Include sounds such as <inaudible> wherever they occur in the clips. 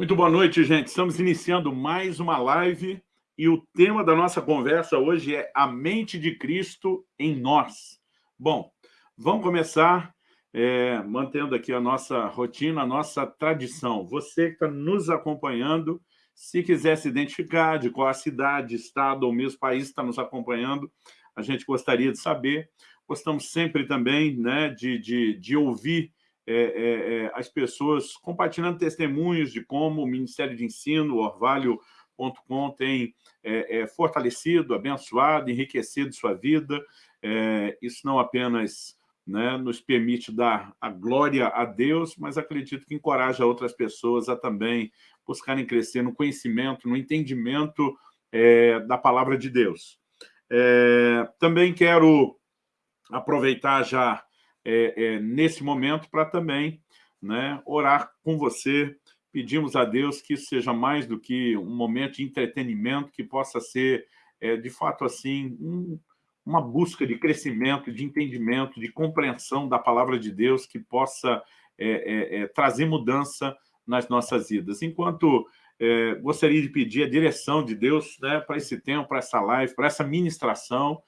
Muito boa noite, gente. Estamos iniciando mais uma live e o tema da nossa conversa hoje é a mente de Cristo em nós. Bom, vamos começar é, mantendo aqui a nossa rotina, a nossa tradição. Você que está nos acompanhando, se quiser se identificar de qual a cidade, estado ou mesmo país está nos acompanhando, a gente gostaria de saber. Gostamos sempre também né, de, de, de ouvir é, é, é, as pessoas compartilhando testemunhos de como o Ministério de Ensino, Orvalho.com, tem é, é, fortalecido, abençoado, enriquecido sua vida. É, isso não apenas né, nos permite dar a glória a Deus, mas acredito que encoraja outras pessoas a também buscarem crescer no conhecimento, no entendimento da palavra de Deus. também quero aproveitar já é, é, nesse momento para também né, orar com você. Pedimos a Deus que isso seja mais do que um momento de entretenimento, que possa ser, é, de fato, assim, um, uma busca de crescimento, de entendimento, de compreensão da palavra de Deus, que possa é, é, é, trazer mudança nas nossas vidas. Enquanto gostaria de pedir a direção de Deus né, para esse tempo, para essa live, para essa ministração,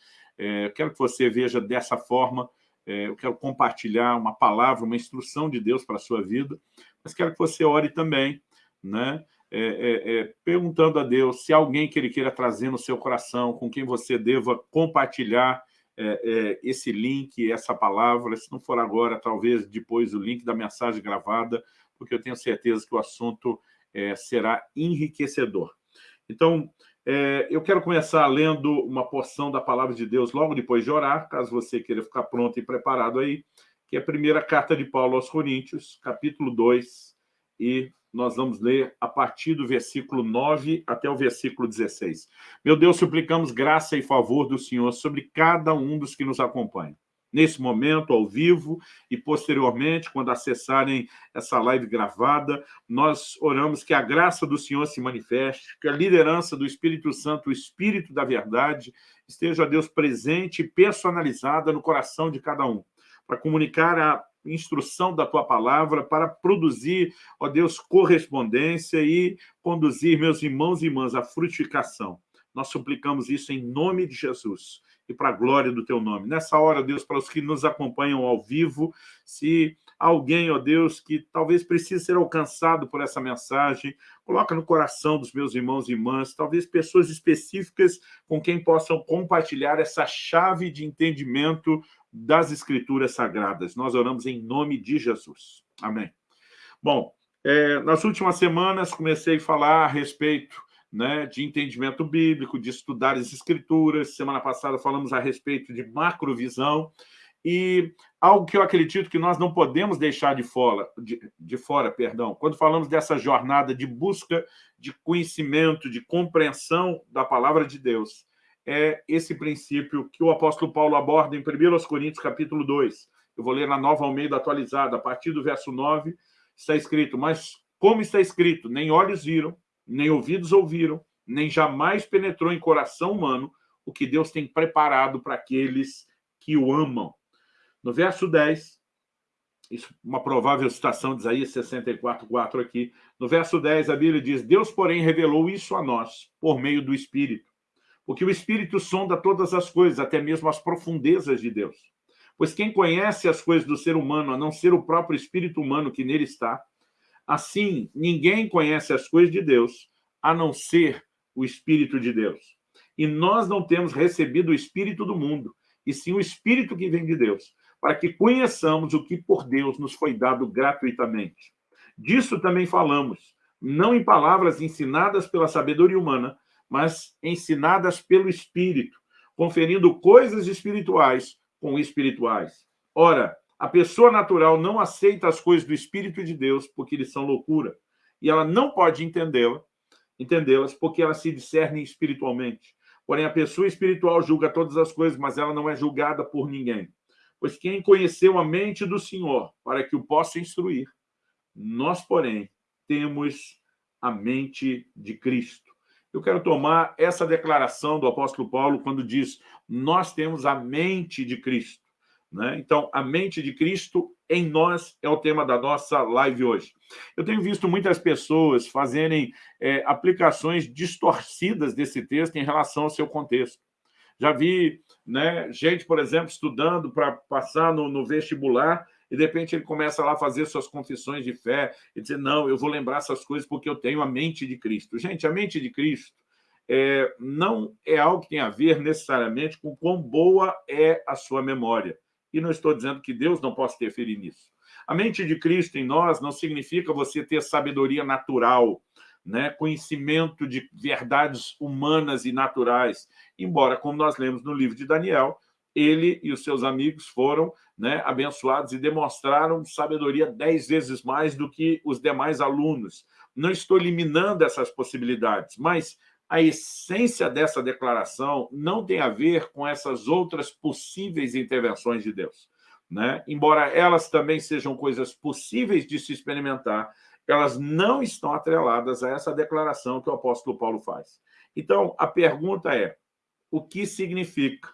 quero que você veja dessa forma, é, eu quero compartilhar uma palavra, uma instrução de Deus para a sua vida, mas quero que você ore também, né? É, é, é, perguntando a Deus se alguém que Ele queira trazer no seu coração, com quem você deva compartilhar é, é, esse link, essa palavra, se não for agora, talvez depois o link da mensagem gravada, porque eu tenho certeza que o assunto será enriquecedor. Então, é, eu quero começar lendo uma porção da palavra de Deus logo depois de orar, caso você queira ficar pronto e preparado aí, que é a primeira carta de Paulo aos Coríntios, capítulo 2, e nós vamos ler a partir do versículo 9 até o versículo 16. Meu Deus, suplicamos graça e favor do Senhor sobre cada um dos que nos acompanham nesse momento, ao vivo, e posteriormente, quando acessarem essa live gravada, nós oramos que a graça do Senhor se manifeste, que a liderança do Espírito Santo, o Espírito da verdade, esteja, Deus, presente e personalizada no coração de cada um, para comunicar a instrução da Tua palavra, para produzir, ó Deus, correspondência e conduzir meus irmãos e irmãs à frutificação. Nós suplicamos isso em nome de Jesus e para a glória do teu nome. Nessa hora, Deus, para os que nos acompanham ao vivo, se alguém, ó Deus, que talvez precise ser alcançado por essa mensagem, coloca no coração dos meus irmãos e irmãs, talvez pessoas específicas com quem possam compartilhar essa chave de entendimento das Escrituras Sagradas. Nós oramos em nome de Jesus. Amém. Bom, é, nas últimas semanas comecei a falar a respeito né, de entendimento bíblico, de estudar as escrituras. Semana passada falamos a respeito de macrovisão, e algo que eu acredito que nós não podemos deixar de fora, de, de fora perdão, quando falamos dessa jornada de busca de conhecimento, de compreensão da palavra de Deus, é esse princípio que o apóstolo Paulo aborda em 1 Coríntios, capítulo 2. Eu vou ler na Nova Almeida atualizada, a partir do verso 9, está escrito, mas como está escrito, nem olhos viram, nem ouvidos ouviram, nem jamais penetrou em coração humano o que Deus tem preparado para aqueles que o amam. No verso 10, isso, uma provável citação de Isaías 64, 4 aqui. No verso 10, a Bíblia diz, Deus, porém, revelou isso a nós por meio do Espírito. Porque o Espírito sonda todas as coisas, até mesmo as profundezas de Deus. Pois quem conhece as coisas do ser humano, a não ser o próprio Espírito humano que nele está, Assim, ninguém conhece as coisas de Deus, a não ser o Espírito de Deus. E nós não temos recebido o Espírito do mundo, e sim o Espírito que vem de Deus, para que conheçamos o que por Deus nos foi dado gratuitamente. Disso também falamos, não em palavras ensinadas pela sabedoria humana, mas ensinadas pelo Espírito, conferindo coisas espirituais com espirituais. Ora, a pessoa natural não aceita as coisas do Espírito de Deus porque eles são loucura. E ela não pode entendê-las entendê-las porque elas se discernem espiritualmente. Porém, a pessoa espiritual julga todas as coisas, mas ela não é julgada por ninguém. Pois quem conheceu a mente do Senhor para que o possa instruir, nós, porém, temos a mente de Cristo. Eu quero tomar essa declaração do apóstolo Paulo quando diz nós temos a mente de Cristo. Né? Então, a mente de Cristo em nós é o tema da nossa live hoje. Eu tenho visto muitas pessoas fazerem é, aplicações distorcidas desse texto em relação ao seu contexto. Já vi né, gente, por exemplo, estudando para passar no, no vestibular e, de repente, ele começa lá a fazer suas confissões de fé e dizer, não, eu vou lembrar essas coisas porque eu tenho a mente de Cristo. Gente, a mente de Cristo é, não é algo que tem a ver necessariamente com quão boa é a sua memória. E não estou dizendo que Deus não possa interferir nisso. A mente de Cristo em nós não significa você ter sabedoria natural, né, conhecimento de verdades humanas e naturais, embora, como nós lemos no livro de Daniel, ele e os seus amigos foram né, abençoados e demonstraram sabedoria dez vezes mais do que os demais alunos. Não estou eliminando essas possibilidades, mas a essência dessa declaração não tem a ver com essas outras possíveis intervenções de Deus. Né? Embora elas também sejam coisas possíveis de se experimentar, elas não estão atreladas a essa declaração que o apóstolo Paulo faz. Então, a pergunta é, o que significa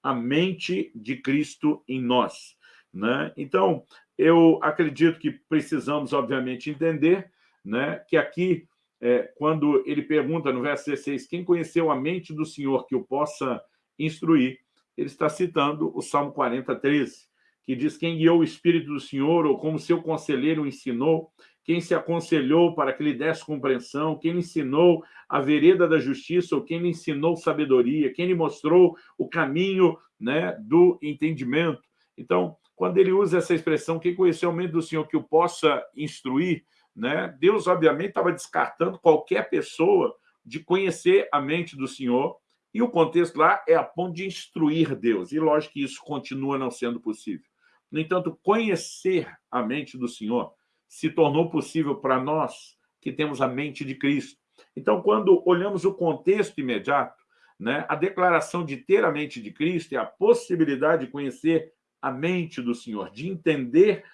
a mente de Cristo em nós. Né? Então, eu acredito que precisamos, obviamente, entender né, que aqui, é, quando ele pergunta no verso 16, quem conheceu a mente do Senhor que o possa instruir, ele está citando o Salmo 40, 13, que diz quem guiou o Espírito do Senhor, ou como seu conselheiro ensinou, quem se aconselhou para que lhe desse compreensão, quem lhe ensinou a vereda da justiça, ou quem lhe ensinou sabedoria, quem lhe mostrou o caminho né, do entendimento. Então, quando ele usa essa expressão, quem conheceu o mente do Senhor que o possa instruir, né, Deus, obviamente, estava descartando qualquer pessoa de conhecer a mente do Senhor, e o contexto lá é a ponto de instruir Deus. E lógico que isso continua não sendo possível. No entanto, conhecer a mente do Senhor se tornou possível para nós que temos a mente de Cristo. Então, quando olhamos o contexto imediato, né, a declaração de ter a mente de Cristo é a possibilidade de conhecer a mente do Senhor, de entender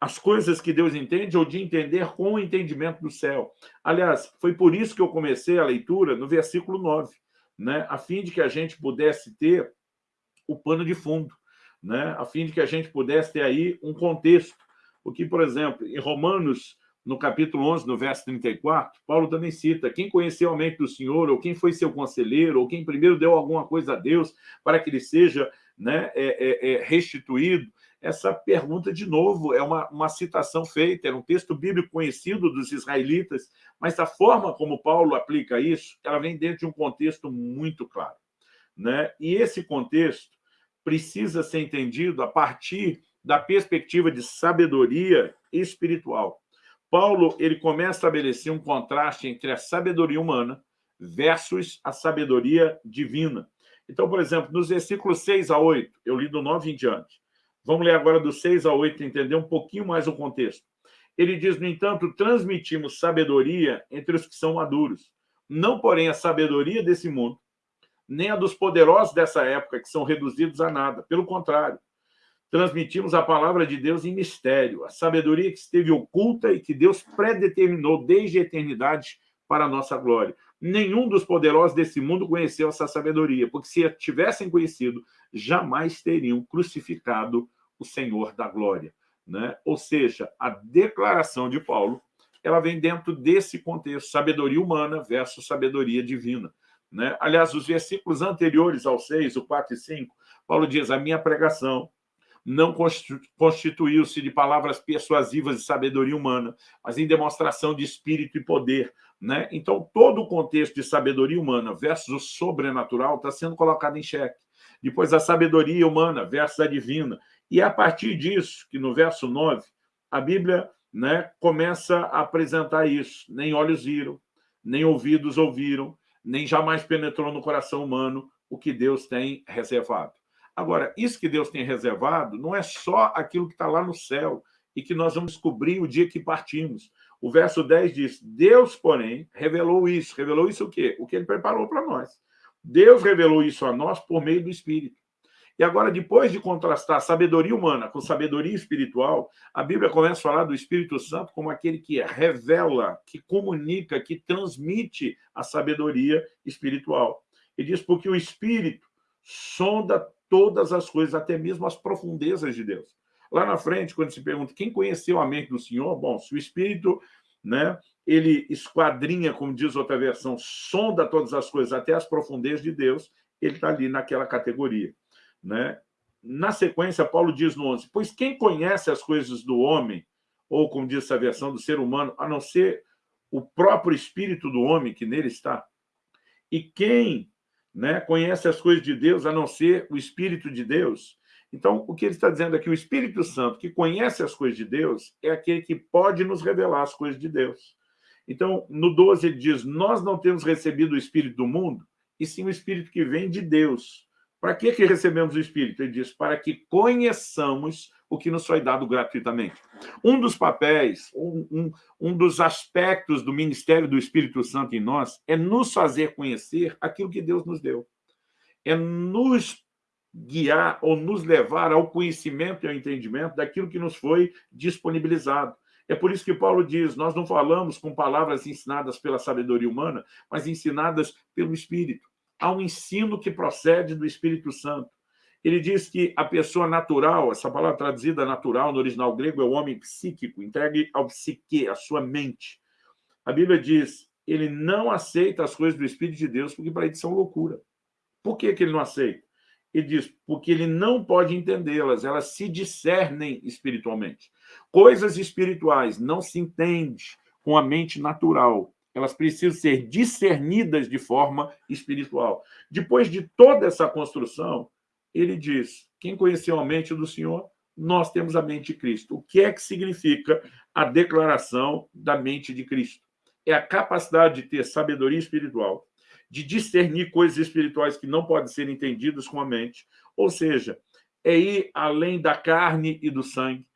as coisas que Deus entende ou de entender com o entendimento do céu. Aliás, foi por isso que eu comecei a leitura no versículo 9, né, a fim de que a gente pudesse ter o pano de fundo, né, a fim de que a gente pudesse ter aí um contexto porque, por exemplo, em Romanos, no capítulo 11, no verso 34, Paulo também cita quem conheceu a mente do Senhor, ou quem foi seu conselheiro, ou quem primeiro deu alguma coisa a Deus para que ele seja né, é, é, é restituído. Essa pergunta, de novo, é uma, uma citação feita, era um texto bíblico conhecido dos israelitas, mas a forma como Paulo aplica isso, ela vem dentro de um contexto muito claro. Né? E esse contexto precisa ser entendido a partir da perspectiva de sabedoria espiritual. Paulo ele começa a estabelecer um contraste entre a sabedoria humana versus a sabedoria divina. Então, por exemplo, nos versículos 6 a 8, eu li do 9 em diante. Vamos ler agora do 6 a 8 entender um pouquinho mais o contexto. Ele diz, no entanto, transmitimos sabedoria entre os que são maduros, não, porém, a sabedoria desse mundo, nem a dos poderosos dessa época, que são reduzidos a nada. Pelo contrário, transmitimos a palavra de Deus em mistério, a sabedoria que esteve oculta e que Deus predeterminou desde a eternidade para a nossa glória. Nenhum dos poderosos desse mundo conheceu essa sabedoria, porque se tivessem conhecido, jamais teriam crucificado o Senhor da glória. Né? Ou seja, a declaração de Paulo ela vem dentro desse contexto, sabedoria humana versus sabedoria divina. Né? Aliás, os versículos anteriores ao 6, o 4 e 5, Paulo diz, a minha pregação não constituiu-se de palavras persuasivas de sabedoria humana, mas em demonstração de espírito e poder. Né? Então, todo o contexto de sabedoria humana versus o sobrenatural está sendo colocado em xeque. Depois, a sabedoria humana versus a divina. E é a partir disso, que no verso 9, a Bíblia né, começa a apresentar isso. Nem olhos viram, nem ouvidos ouviram, nem jamais penetrou no coração humano o que Deus tem reservado. Agora, isso que Deus tem reservado não é só aquilo que está lá no céu e que nós vamos descobrir o dia que partimos. O verso 10 diz, Deus, porém, revelou isso. Revelou isso o quê? O que ele preparou para nós. Deus revelou isso a nós por meio do Espírito. E agora, depois de contrastar sabedoria humana com sabedoria espiritual, a Bíblia começa a falar do Espírito Santo como aquele que revela, que comunica, que transmite a sabedoria espiritual. E diz, porque o Espírito sonda todas as coisas, até mesmo as profundezas de Deus. Lá na frente, quando se pergunta quem conheceu a mente do Senhor, bom, se o Espírito né, ele esquadrinha, como diz outra versão, sonda todas as coisas até as profundezas de Deus, ele está ali naquela categoria. Né? Na sequência, Paulo diz no 11, pois quem conhece as coisas do homem, ou como diz essa versão, do ser humano, a não ser o próprio espírito do homem que nele está? E quem né, conhece as coisas de Deus, a não ser o espírito de Deus? Então, o que ele está dizendo aqui, o Espírito Santo, que conhece as coisas de Deus, é aquele que pode nos revelar as coisas de Deus. Então, no 12 ele diz, nós não temos recebido o Espírito do mundo, e sim o Espírito que vem de Deus. Para que, que recebemos o Espírito? Ele diz, para que conheçamos o que nos foi dado gratuitamente. Um dos papéis, um, um, um dos aspectos do ministério do Espírito Santo em nós é nos fazer conhecer aquilo que Deus nos deu. É nos guiar ou nos levar ao conhecimento e ao entendimento daquilo que nos foi disponibilizado. É por isso que Paulo diz, nós não falamos com palavras ensinadas pela sabedoria humana, mas ensinadas pelo Espírito. Há um ensino que procede do Espírito Santo. Ele diz que a pessoa natural, essa palavra traduzida natural no original grego é o homem psíquico, entregue ao psique, a sua mente. A Bíblia diz, ele não aceita as coisas do Espírito de Deus porque para ele são loucura. Por que, que ele não aceita? Ele diz, porque ele não pode entendê-las, elas se discernem espiritualmente. Coisas espirituais não se entende com a mente natural. Elas precisam ser discernidas de forma espiritual. Depois de toda essa construção, ele diz, quem conheceu a mente do Senhor, nós temos a mente de Cristo. O que é que significa a declaração da mente de Cristo? É a capacidade de ter sabedoria espiritual, de discernir coisas espirituais que não podem ser entendidas com a mente, ou seja, é ir além da carne e do sangue.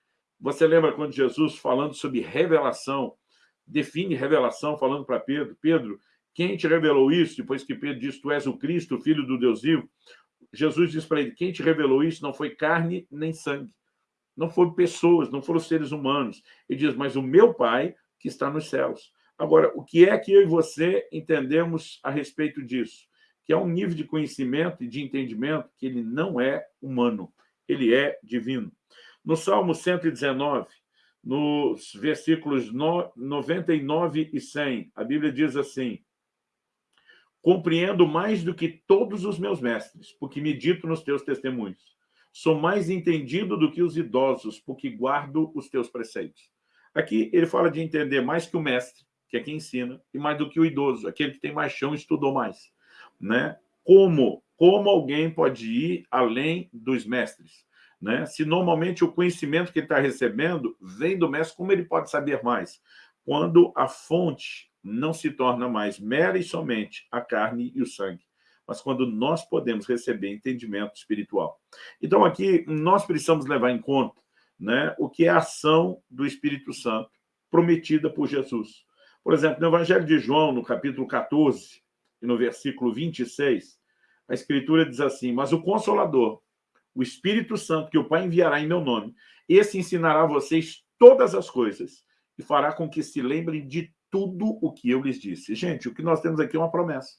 Você lembra quando Jesus, falando sobre revelação, define revelação, falando para Pedro, Pedro, quem te revelou isso? Depois que Pedro diz, tu és o Cristo, Filho do Deus vivo. Jesus diz para ele, quem te revelou isso não foi carne nem sangue. Não foram pessoas, não foram seres humanos. Ele diz, mas o meu Pai que está nos céus. Agora, o que é que eu e você entendemos a respeito disso? Que é um nível de conhecimento e de entendimento que ele não é humano, ele é divino. No Salmo 119, nos versículos 99 e 100, a Bíblia diz assim, Compreendo mais do que todos os meus mestres, porque medito nos teus testemunhos. Sou mais entendido do que os idosos, porque guardo os teus preceitos. Aqui ele fala de entender mais que o mestre, que é quem ensina, e mais do que o idoso, aquele que tem mais chão estudou mais. Né? Como? Como alguém pode ir além dos mestres? Né? Se normalmente o conhecimento que ele está recebendo vem do mestre, como ele pode saber mais? Quando a fonte não se torna mais mera e somente a carne e o sangue, mas quando nós podemos receber entendimento espiritual. Então, aqui, nós precisamos levar em conta né, o que é a ação do Espírito Santo prometida por Jesus. Por exemplo, no Evangelho de João, no capítulo 14, e no versículo 26, a Escritura diz assim, mas o Consolador, o Espírito Santo, que o Pai enviará em meu nome, esse ensinará a vocês todas as coisas e fará com que se lembrem de tudo o que eu lhes disse. Gente, o que nós temos aqui é uma promessa.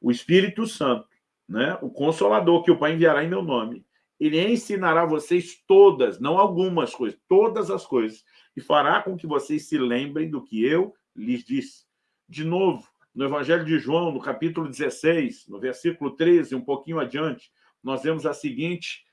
O Espírito Santo, né, o Consolador, que o Pai enviará em meu nome, ele ensinará a vocês todas, não algumas coisas, todas as coisas, e fará com que vocês se lembrem do que eu lhes disse. De novo, no Evangelho de João, no capítulo 16, no versículo 13, um pouquinho adiante, nós vemos a seguinte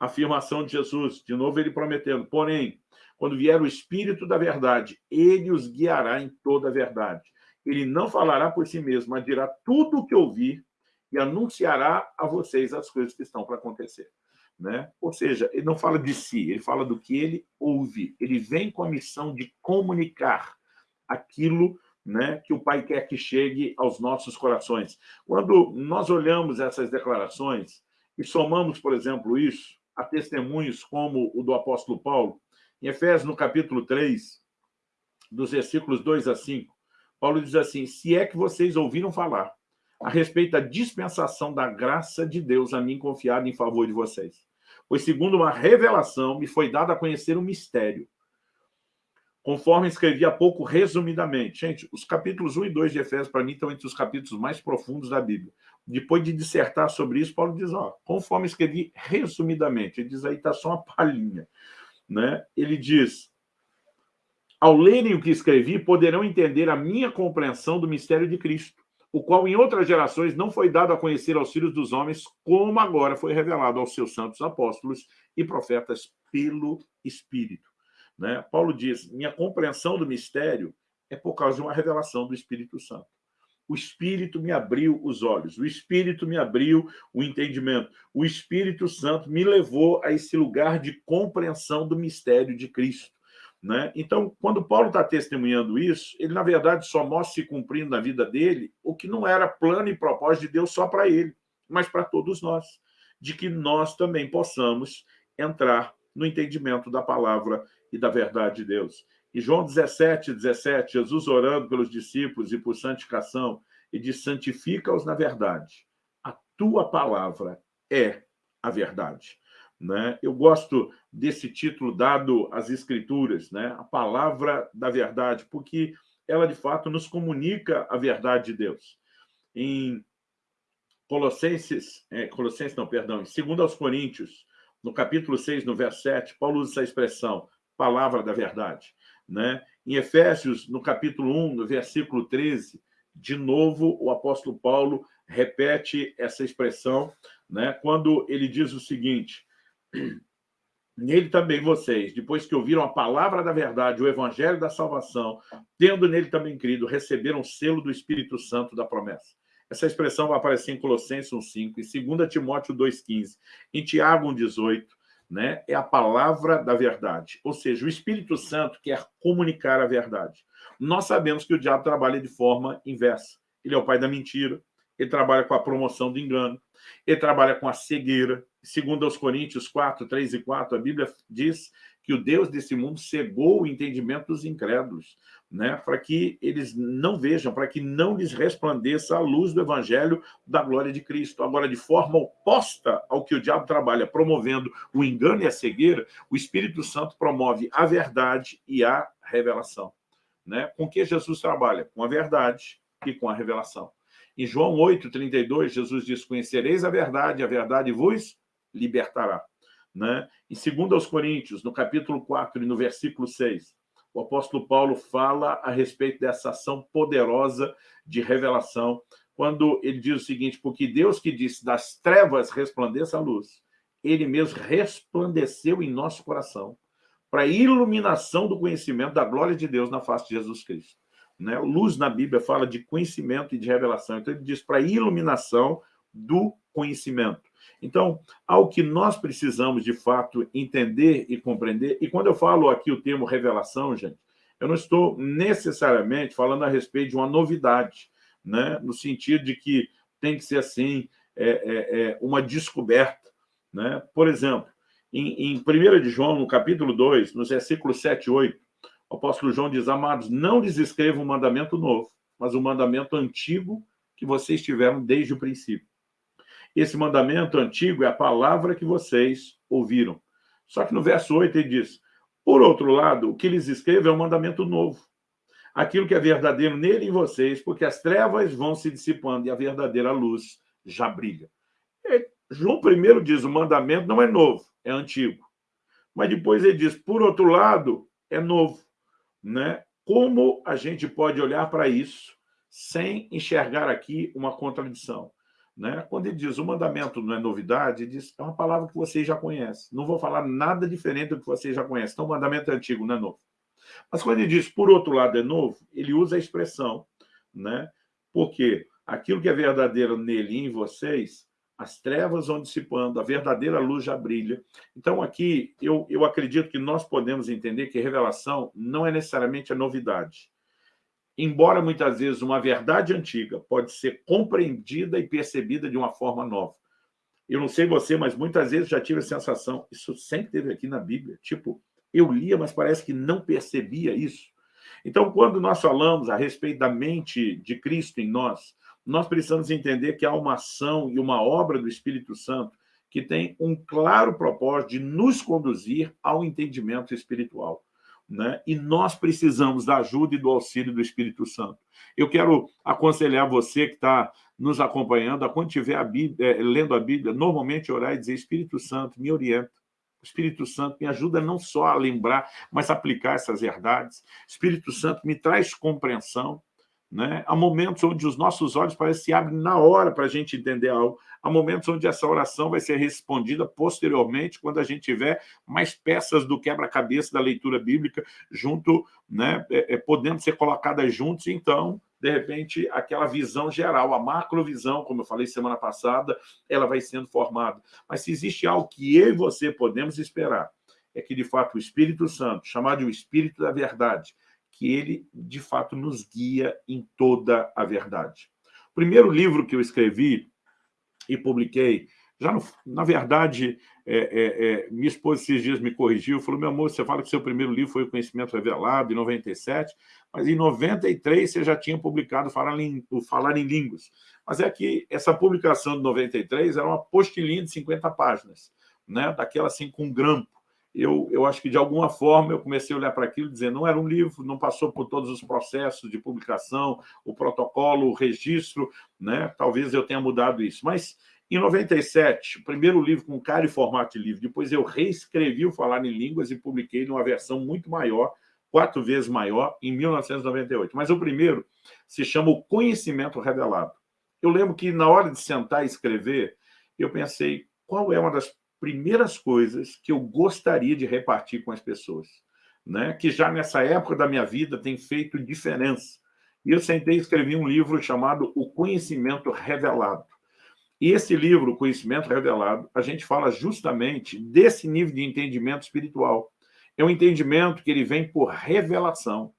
afirmação de Jesus, de novo ele prometendo, porém, quando vier o Espírito da verdade, ele os guiará em toda a verdade. Ele não falará por si mesmo, mas dirá tudo o que ouvir e anunciará a vocês as coisas que estão para acontecer. Né? Ou seja, ele não fala de si, ele fala do que ele ouve. Ele vem com a missão de comunicar aquilo né, que o Pai quer que chegue aos nossos corações. Quando nós olhamos essas declarações e somamos, por exemplo, isso a testemunhos como o do apóstolo Paulo, em Efésios, no capítulo 3, dos versículos 2 a 5, Paulo diz assim, se é que vocês ouviram falar a respeito da dispensação da graça de Deus a mim confiada em favor de vocês. Pois, segundo uma revelação, me foi dado a conhecer um mistério, conforme escrevi há pouco resumidamente. Gente, os capítulos 1 e 2 de Efésios, para mim, estão entre os capítulos mais profundos da Bíblia. Depois de dissertar sobre isso, Paulo diz, ó, conforme escrevi resumidamente, ele diz aí, está só uma palhinha. né? ele diz, ao lerem o que escrevi, poderão entender a minha compreensão do mistério de Cristo, o qual em outras gerações não foi dado a conhecer aos filhos dos homens, como agora foi revelado aos seus santos apóstolos e profetas pelo Espírito. Né? Paulo diz, minha compreensão do mistério é por causa de uma revelação do Espírito Santo. O Espírito me abriu os olhos, o Espírito me abriu o entendimento, o Espírito Santo me levou a esse lugar de compreensão do mistério de Cristo. Né? Então, quando Paulo está testemunhando isso, ele, na verdade, só mostra se cumprindo na vida dele o que não era plano e propósito de Deus só para ele, mas para todos nós, de que nós também possamos entrar no entendimento da palavra e da verdade de Deus. E João 17, 17, Jesus orando pelos discípulos e por santificação, e diz, santifica-os na verdade. A tua palavra é a verdade. Né? Eu gosto desse título dado às Escrituras, né? a palavra da verdade, porque ela, de fato, nos comunica a verdade de Deus. Em Colossenses, é, Colossenses não, perdão, em 2 aos Coríntios, no capítulo 6, no verso 7, Paulo usa essa expressão, palavra da verdade. Né? Em Efésios, no capítulo 1, no versículo 13, de novo o apóstolo Paulo repete essa expressão, né? quando ele diz o seguinte, nele também vocês, depois que ouviram a palavra da verdade, o evangelho da salvação, tendo nele também crido, receberam o selo do Espírito Santo da promessa. Essa expressão vai aparecer em Colossenses 1,5, em 2 Timóteo 2,15, em Tiago 1,18, né, é a palavra da verdade. Ou seja, o Espírito Santo quer comunicar a verdade. Nós sabemos que o diabo trabalha de forma inversa. Ele é o pai da mentira, ele trabalha com a promoção do engano, ele trabalha com a cegueira. Segundo aos Coríntios 4, 3 e 4, a Bíblia diz que o Deus desse mundo cegou o entendimento dos incrédulos, né, para que eles não vejam, para que não lhes resplandeça a luz do evangelho da glória de Cristo. Agora, de forma oposta ao que o diabo trabalha, promovendo o engano e a cegueira, o Espírito Santo promove a verdade e a revelação. Né? Com que Jesus trabalha? Com a verdade e com a revelação. Em João 8, 32, Jesus diz, conhecereis a verdade, a verdade vos libertará. Né? Em 2 aos Coríntios, no capítulo 4 e no versículo 6, o apóstolo Paulo fala a respeito dessa ação poderosa de revelação, quando ele diz o seguinte, porque Deus que disse, das trevas resplandeça a luz, ele mesmo resplandeceu em nosso coração, para a iluminação do conhecimento da glória de Deus na face de Jesus Cristo. Né? Luz na Bíblia fala de conhecimento e de revelação, então ele diz para a iluminação do conhecimento. Então, ao que nós precisamos, de fato, entender e compreender, e quando eu falo aqui o termo revelação, gente, eu não estou necessariamente falando a respeito de uma novidade, né? no sentido de que tem que ser assim, é, é, é uma descoberta. Né? Por exemplo, em, em 1 de João, no capítulo 2, nos versículos 7 e 8, o apóstolo João diz, amados, não lhes escrevo um mandamento novo, mas um mandamento antigo que vocês tiveram desde o princípio. Esse mandamento antigo é a palavra que vocês ouviram. Só que no verso 8 ele diz, por outro lado, o que lhes escrevo é um mandamento novo. Aquilo que é verdadeiro nele e em vocês, porque as trevas vão se dissipando e a verdadeira luz já brilha. E João primeiro diz, o mandamento não é novo, é antigo. Mas depois ele diz, por outro lado, é novo. Né? Como a gente pode olhar para isso sem enxergar aqui uma contradição? Né? Quando ele diz o mandamento não é novidade, ele diz é uma palavra que vocês já conhecem. Não vou falar nada diferente do que vocês já conhecem. Então, o mandamento é antigo, não é novo. Mas quando ele diz, por outro lado, é novo, ele usa a expressão, né? porque aquilo que é verdadeiro nele e em vocês, as trevas vão dissipando, a verdadeira luz já brilha. Então, aqui, eu, eu acredito que nós podemos entender que revelação não é necessariamente a novidade embora muitas vezes uma verdade antiga pode ser compreendida e percebida de uma forma nova. Eu não sei você, mas muitas vezes já tive a sensação, isso sempre teve aqui na Bíblia, tipo, eu lia, mas parece que não percebia isso. Então, quando nós falamos a respeito da mente de Cristo em nós, nós precisamos entender que há uma ação e uma obra do Espírito Santo que tem um claro propósito de nos conduzir ao entendimento espiritual né? e nós precisamos da ajuda e do auxílio do Espírito Santo. Eu quero aconselhar você que está nos acompanhando, a quando estiver a Bíblia, é, lendo a Bíblia, normalmente orar e dizer, Espírito Santo, me orienta, Espírito Santo me ajuda não só a lembrar, mas a aplicar essas verdades. Espírito Santo me traz compreensão. Né? Há momentos onde os nossos olhos parecem se abrem na hora para a gente entender algo. Há momentos onde essa oração vai ser respondida posteriormente, quando a gente tiver mais peças do quebra-cabeça da leitura bíblica junto, né, é, é, podendo ser colocadas juntos, então, de repente, aquela visão geral, a macrovisão, como eu falei semana passada, ela vai sendo formada. Mas se existe algo que eu e você podemos esperar, é que, de fato, o Espírito Santo, chamado de o Espírito da Verdade, que ele, de fato, nos guia em toda a verdade. O primeiro livro que eu escrevi e publiquei, já no, na verdade, é, é, é, minha esposa esses dias me corrigiu, falou, meu amor, você fala que seu primeiro livro foi o Conhecimento Revelado, em 97, mas em 93 você já tinha publicado Falar em, o Falar em Línguas. Mas é que essa publicação de 93 era uma postilinha de 50 páginas, né? daquela assim com grampo eu, eu acho que, de alguma forma, eu comecei a olhar para aquilo dizer, não era um livro, não passou por todos os processos de publicação, o protocolo, o registro, né? talvez eu tenha mudado isso. Mas, em 97, o primeiro livro com cara e formato de livro, depois eu reescrevi o Falar em Línguas e publiquei numa versão muito maior, quatro vezes maior, em 1998. Mas o primeiro se chama O Conhecimento Revelado. Eu lembro que, na hora de sentar e escrever, eu pensei, qual é uma das primeiras coisas que eu gostaria de repartir com as pessoas, né? que já nessa época da minha vida tem feito diferença. E eu sentei e escrevi um livro chamado O Conhecimento Revelado. E esse livro, O Conhecimento Revelado, a gente fala justamente desse nível de entendimento espiritual. É um entendimento que ele vem por revelação.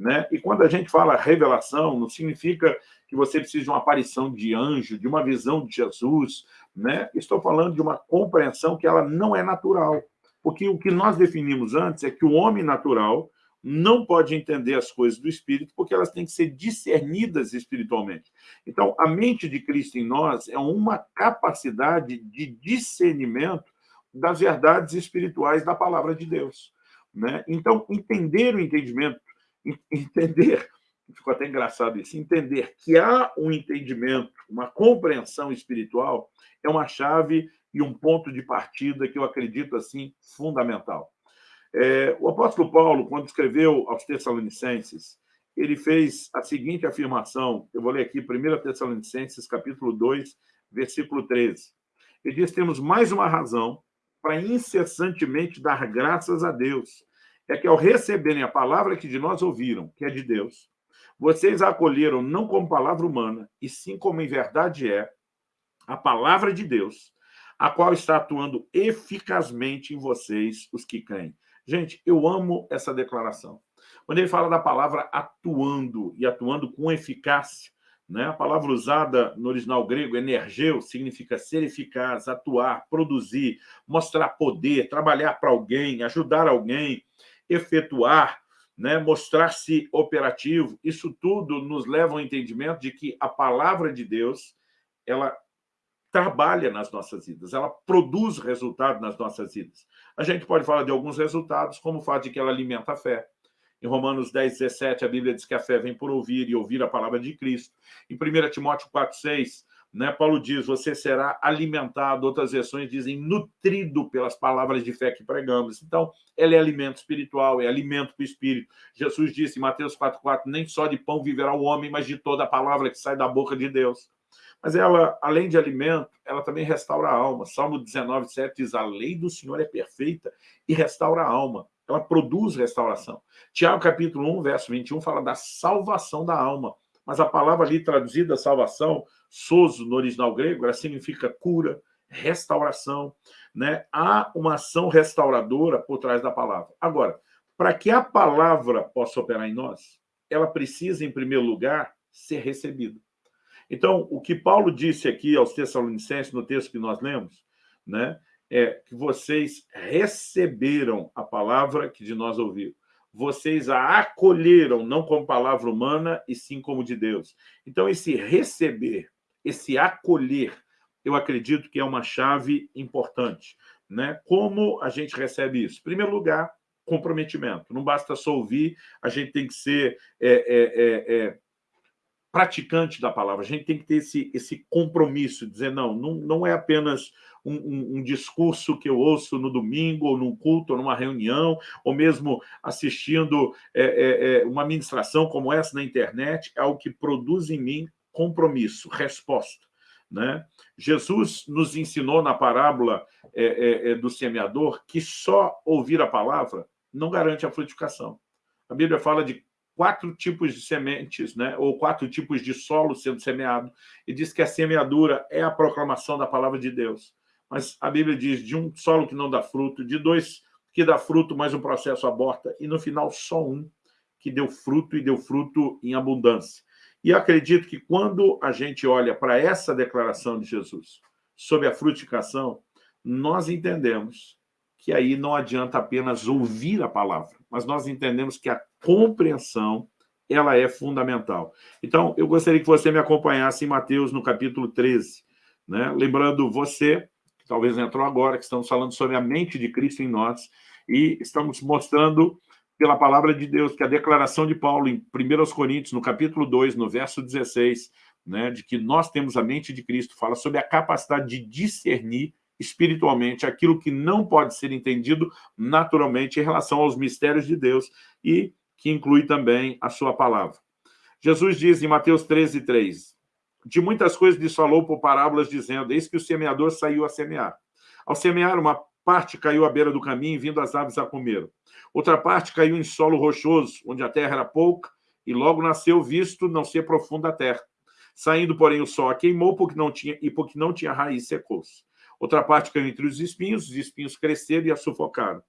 Né? E quando a gente fala revelação, não significa que você precisa de uma aparição de anjo, de uma visão de Jesus, né? Estou falando de uma compreensão que ela não é natural, porque o que nós definimos antes é que o homem natural não pode entender as coisas do Espírito, porque elas têm que ser discernidas espiritualmente. Então, a mente de Cristo em nós é uma capacidade de discernimento das verdades espirituais da palavra de Deus. Né? Então, entender o entendimento, entender ficou até engraçado isso, entender que há um entendimento, uma compreensão espiritual, é uma chave e um ponto de partida que eu acredito, assim, fundamental. É, o apóstolo Paulo, quando escreveu aos Tessalonicenses, ele fez a seguinte afirmação, eu vou ler aqui, 1 Tessalonicenses, capítulo 2, versículo 13. Ele diz, temos mais uma razão para incessantemente dar graças a Deus, é que ao receberem a palavra que de nós ouviram, que é de Deus, vocês a acolheram não como palavra humana, e sim como em verdade é a palavra de Deus, a qual está atuando eficazmente em vocês, os que creem. Gente, eu amo essa declaração. Quando ele fala da palavra atuando, e atuando com eficácia, né? a palavra usada no original grego, energeu, significa ser eficaz, atuar, produzir, mostrar poder, trabalhar para alguém, ajudar alguém, efetuar, né, mostrar-se operativo, isso tudo nos leva ao entendimento de que a palavra de Deus ela trabalha nas nossas vidas, ela produz resultado nas nossas vidas. A gente pode falar de alguns resultados, como o fato de que ela alimenta a fé. Em Romanos 10, 17, a Bíblia diz que a fé vem por ouvir e ouvir a palavra de Cristo. Em 1 Timóteo 4, 6, né? Paulo diz, você será alimentado, outras versões dizem nutrido pelas palavras de fé que pregamos. Então, ela é alimento espiritual, é alimento para o espírito. Jesus disse em Mateus 4,4, nem só de pão viverá o homem, mas de toda a palavra que sai da boca de Deus. Mas ela, além de alimento, ela também restaura a alma. Salmo 19, 7 diz, a lei do Senhor é perfeita e restaura a alma. Ela produz restauração. Tiago, capítulo 1, verso 21, fala da salvação da alma. Mas a palavra ali traduzida, salvação, soso no original grego, ela significa cura, restauração. Né? Há uma ação restauradora por trás da palavra. Agora, para que a palavra possa operar em nós, ela precisa, em primeiro lugar, ser recebida. Então, o que Paulo disse aqui aos Tessalonicenses, no texto que nós lemos, né, é que vocês receberam a palavra que de nós ouviram vocês a acolheram, não como palavra humana, e sim como de Deus. Então, esse receber, esse acolher, eu acredito que é uma chave importante. Né? Como a gente recebe isso? Em primeiro lugar, comprometimento. Não basta só ouvir, a gente tem que ser é, é, é, é praticante da palavra, a gente tem que ter esse, esse compromisso, dizer, não, não, não é apenas um, um, um, discurso que eu ouço no domingo, ou num culto, ou numa reunião, ou mesmo assistindo é, é, é uma ministração como essa na internet, é algo que produz em mim compromisso, resposta. Né? Jesus nos ensinou na parábola é, é, é, do semeador que só ouvir a palavra não garante a frutificação. A Bíblia fala de quatro tipos de sementes, né? ou quatro tipos de solo sendo semeado, e diz que a semeadura é a proclamação da palavra de Deus. Mas a Bíblia diz de um solo que não dá fruto, de dois que dá fruto, mas o processo aborta, e no final só um que deu fruto e deu fruto em abundância. E acredito que quando a gente olha para essa declaração de Jesus sobre a frutificação, nós entendemos que aí não adianta apenas ouvir a palavra, mas nós entendemos que a compreensão ela é fundamental. Então, eu gostaria que você me acompanhasse em Mateus, no capítulo 13. Né? Lembrando você, que talvez entrou agora, que estamos falando sobre a mente de Cristo em nós, e estamos mostrando pela palavra de Deus, que a declaração de Paulo em 1 Coríntios, no capítulo 2, no verso 16, né, de que nós temos a mente de Cristo, fala sobre a capacidade de discernir espiritualmente aquilo que não pode ser entendido naturalmente em relação aos mistérios de Deus e que inclui também a sua palavra. Jesus diz em Mateus 13, 3, de muitas coisas lhes falou por parábolas, dizendo, eis que o semeador saiu a semear. Ao semear, uma parte caiu à beira do caminho, vindo as aves a comer. Outra parte caiu em solo rochoso, onde a terra era pouca, e logo nasceu, visto não ser profunda a terra. Saindo, porém, o sol a queimou porque não tinha, e porque não tinha raiz, secou-se. Outra parte caiu entre os espinhos, os espinhos cresceram e a sufocaram.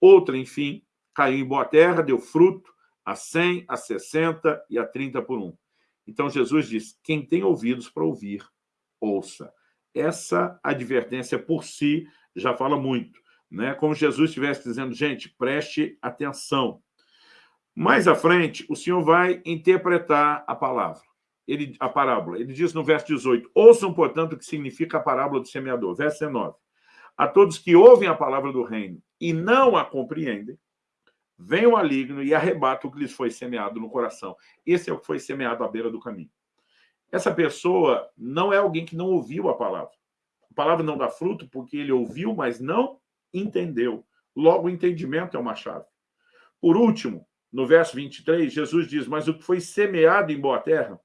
Outra, enfim, caiu em boa terra, deu fruto, a 100, a 60 e a 30 por um. Então Jesus diz, quem tem ouvidos para ouvir, ouça. Essa advertência por si já fala muito né? como Jesus estivesse dizendo, gente, preste atenção. Mais à frente, o Senhor vai interpretar a palavra, ele, a parábola. Ele diz no verso 18, ouçam, portanto, o que significa a parábola do semeador. Verso 19, a todos que ouvem a palavra do reino e não a compreendem, vem o maligno e arrebata o que lhes foi semeado no coração. Esse é o que foi semeado à beira do caminho. Essa pessoa não é alguém que não ouviu a palavra. A palavra não dá fruto porque ele ouviu, mas não entendeu. Logo, o entendimento é uma chave. Por último, no verso 23, Jesus diz, mas o que foi semeado em boa terra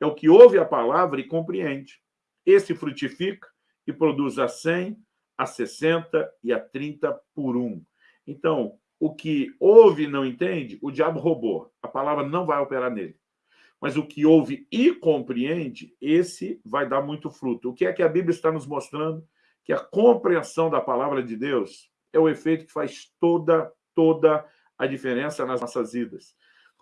é o que ouve a palavra e compreende. Esse frutifica e produz a 100, a 60 e a 30 por um. Então, o que ouve e não entende, o diabo roubou. A palavra não vai operar nele. Mas o que ouve e compreende, esse vai dar muito fruto. O que é que a Bíblia está nos mostrando? que a compreensão da palavra de Deus é o efeito que faz toda, toda a diferença nas nossas vidas.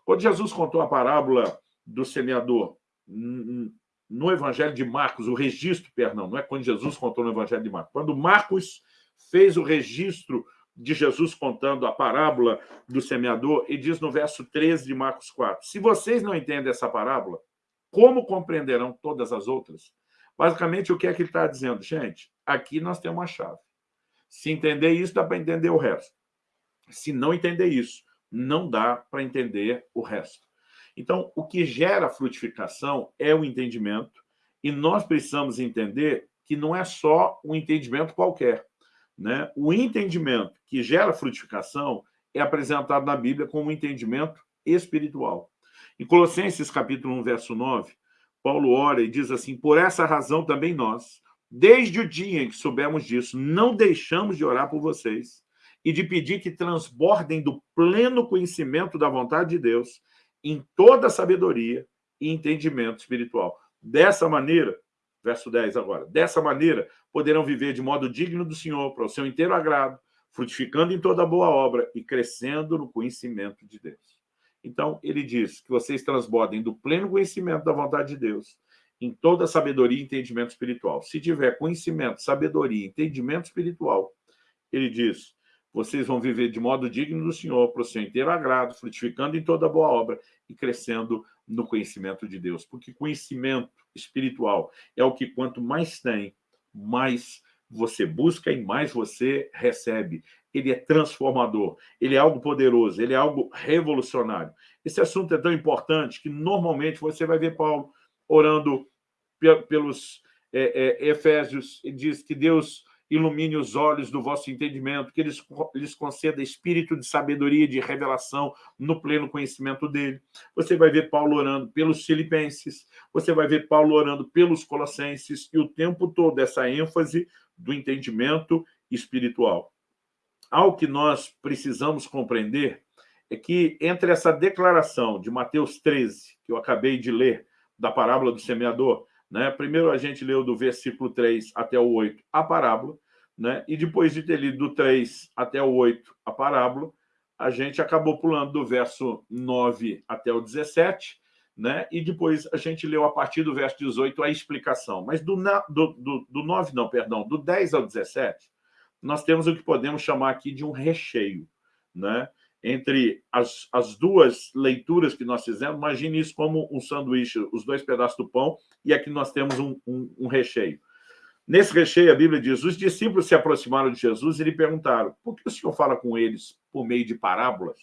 Quando Jesus contou a parábola do semeador no Evangelho de Marcos, o registro, perdão, não é quando Jesus contou no Evangelho de Marcos, quando Marcos fez o registro de Jesus contando a parábola do semeador, e diz no verso 13 de Marcos 4, se vocês não entendem essa parábola, como compreenderão todas as outras? Basicamente, o que é que ele está dizendo? Gente, aqui nós temos uma chave. Se entender isso, dá para entender o resto. Se não entender isso, não dá para entender o resto. Então, o que gera frutificação é o entendimento, e nós precisamos entender que não é só um entendimento qualquer. Né? O entendimento que gera frutificação é apresentado na Bíblia como um entendimento espiritual. Em Colossenses capítulo 1, verso 9, Paulo ora e diz assim, por essa razão também nós, desde o dia em que soubemos disso, não deixamos de orar por vocês e de pedir que transbordem do pleno conhecimento da vontade de Deus em toda sabedoria e entendimento espiritual. Dessa maneira, verso 10 agora, dessa maneira poderão viver de modo digno do Senhor, para o seu inteiro agrado, frutificando em toda boa obra e crescendo no conhecimento de Deus. Então, ele diz que vocês transbordem do pleno conhecimento da vontade de Deus em toda sabedoria e entendimento espiritual. Se tiver conhecimento, sabedoria, entendimento espiritual, ele diz, vocês vão viver de modo digno do Senhor, para o seu inteiro agrado, frutificando em toda boa obra e crescendo no conhecimento de Deus. Porque conhecimento espiritual é o que quanto mais tem, mais você busca e mais você recebe. ele é transformador, ele é algo poderoso, ele é algo revolucionário. Esse assunto é tão importante que, normalmente, você vai ver Paulo orando pelos é, é, Efésios, ele diz que Deus ilumine os olhos do vosso entendimento, que eles lhes conceda espírito de sabedoria de revelação no pleno conhecimento dele. Você vai ver Paulo orando pelos filipenses, você vai ver Paulo orando pelos colossenses, e o tempo todo essa ênfase do entendimento espiritual. Algo que nós precisamos compreender é que entre essa declaração de Mateus 13, que eu acabei de ler, da parábola do semeador, né? Primeiro a gente leu do versículo 3 até o 8 a parábola, né? e depois de ter lido do 3 até o 8 a parábola, a gente acabou pulando do verso 9 até o 17, né? e depois a gente leu a partir do verso 18 a explicação. Mas do, do, do, do 9, não, perdão, do 10 ao 17, nós temos o que podemos chamar aqui de um recheio. Né? Entre as, as duas leituras que nós fizemos, imagine isso como um sanduíche, os dois pedaços do pão, e aqui nós temos um, um, um recheio. Nesse recheio, a Bíblia diz, os discípulos se aproximaram de Jesus e lhe perguntaram, por que o Senhor fala com eles por meio de parábolas?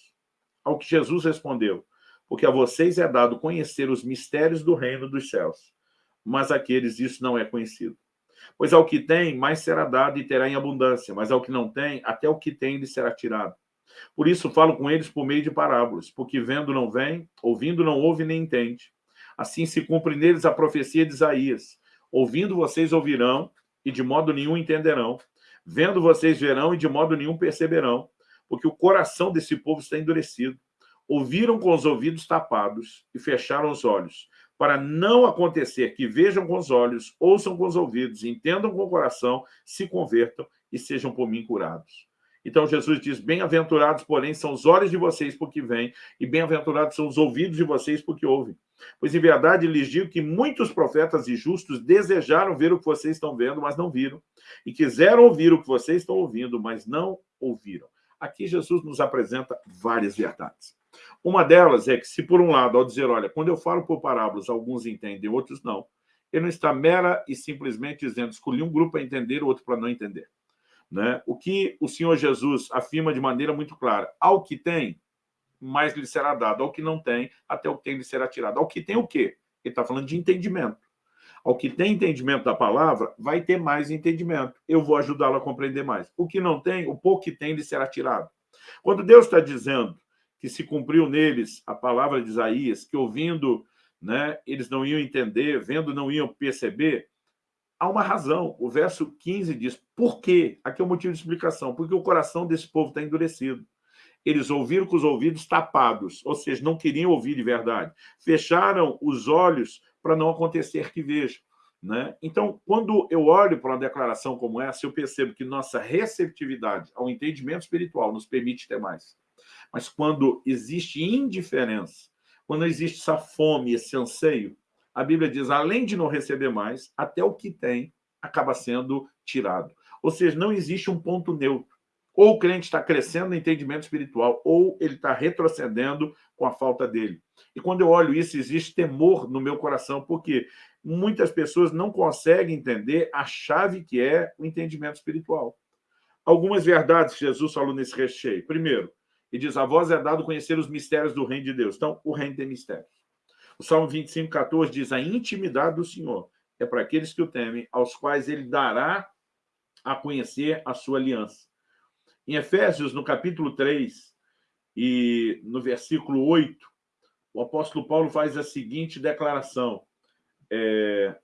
Ao que Jesus respondeu, porque a vocês é dado conhecer os mistérios do reino dos céus, mas àqueles isso não é conhecido. Pois ao que tem, mais será dado e terá em abundância, mas ao que não tem, até o que tem lhe será tirado. Por isso falo com eles por meio de parábolas, porque vendo não vem, ouvindo não ouve nem entende. Assim se cumpre neles a profecia de Isaías. Ouvindo vocês ouvirão, e de modo nenhum entenderão. Vendo vocês verão, e de modo nenhum perceberão. Porque o coração desse povo está endurecido. Ouviram com os ouvidos tapados e fecharam os olhos, para não acontecer que vejam com os olhos, ouçam com os ouvidos, entendam com o coração, se convertam e sejam por mim curados. Então Jesus diz, bem-aventurados, porém, são os olhos de vocês porque vêm, e bem-aventurados são os ouvidos de vocês porque ouvem. Pois, em verdade, lhes digo que muitos profetas e justos desejaram ver o que vocês estão vendo, mas não viram. E quiseram ouvir o que vocês estão ouvindo, mas não ouviram. Aqui Jesus nos apresenta várias verdades. Uma delas é que, se por um lado, ao dizer, olha, quando eu falo por parábolas, alguns entendem, outros não, ele não está mera e simplesmente dizendo, escolhi um grupo para entender, outro para não entender. Né? O que o Senhor Jesus afirma de maneira muito clara, ao que tem, mais lhe será dado, ao que não tem, até o que tem lhe será tirado. Ao que tem o quê? Ele está falando de entendimento. Ao que tem entendimento da palavra, vai ter mais entendimento. Eu vou ajudá-lo a compreender mais. O que não tem, o pouco que tem lhe será tirado. Quando Deus está dizendo que se cumpriu neles a palavra de Isaías, que ouvindo, né, eles não iam entender, vendo não iam perceber, há uma razão. O verso 15 diz, por quê? Aqui é o motivo de explicação. Porque o coração desse povo está endurecido. Eles ouviram com os ouvidos tapados, ou seja, não queriam ouvir de verdade. Fecharam os olhos para não acontecer que vejam. Né? Então, quando eu olho para uma declaração como essa, eu percebo que nossa receptividade ao entendimento espiritual nos permite ter mais. Mas quando existe indiferença, quando existe essa fome, esse anseio, a Bíblia diz, além de não receber mais, até o que tem acaba sendo tirado. Ou seja, não existe um ponto neutro. Ou o crente está crescendo no entendimento espiritual, ou ele está retrocedendo com a falta dele. E quando eu olho isso, existe temor no meu coração, porque muitas pessoas não conseguem entender a chave que é o entendimento espiritual. Algumas verdades Jesus falou nesse recheio. Primeiro, ele diz, a voz é dado conhecer os mistérios do reino de Deus. Então, o reino tem mistérios. O Salmo 25, 14 diz, a intimidade do Senhor é para aqueles que o temem, aos quais ele dará a conhecer a sua aliança. Em Efésios, no capítulo 3 e no versículo 8, o apóstolo Paulo faz a seguinte declaração. É,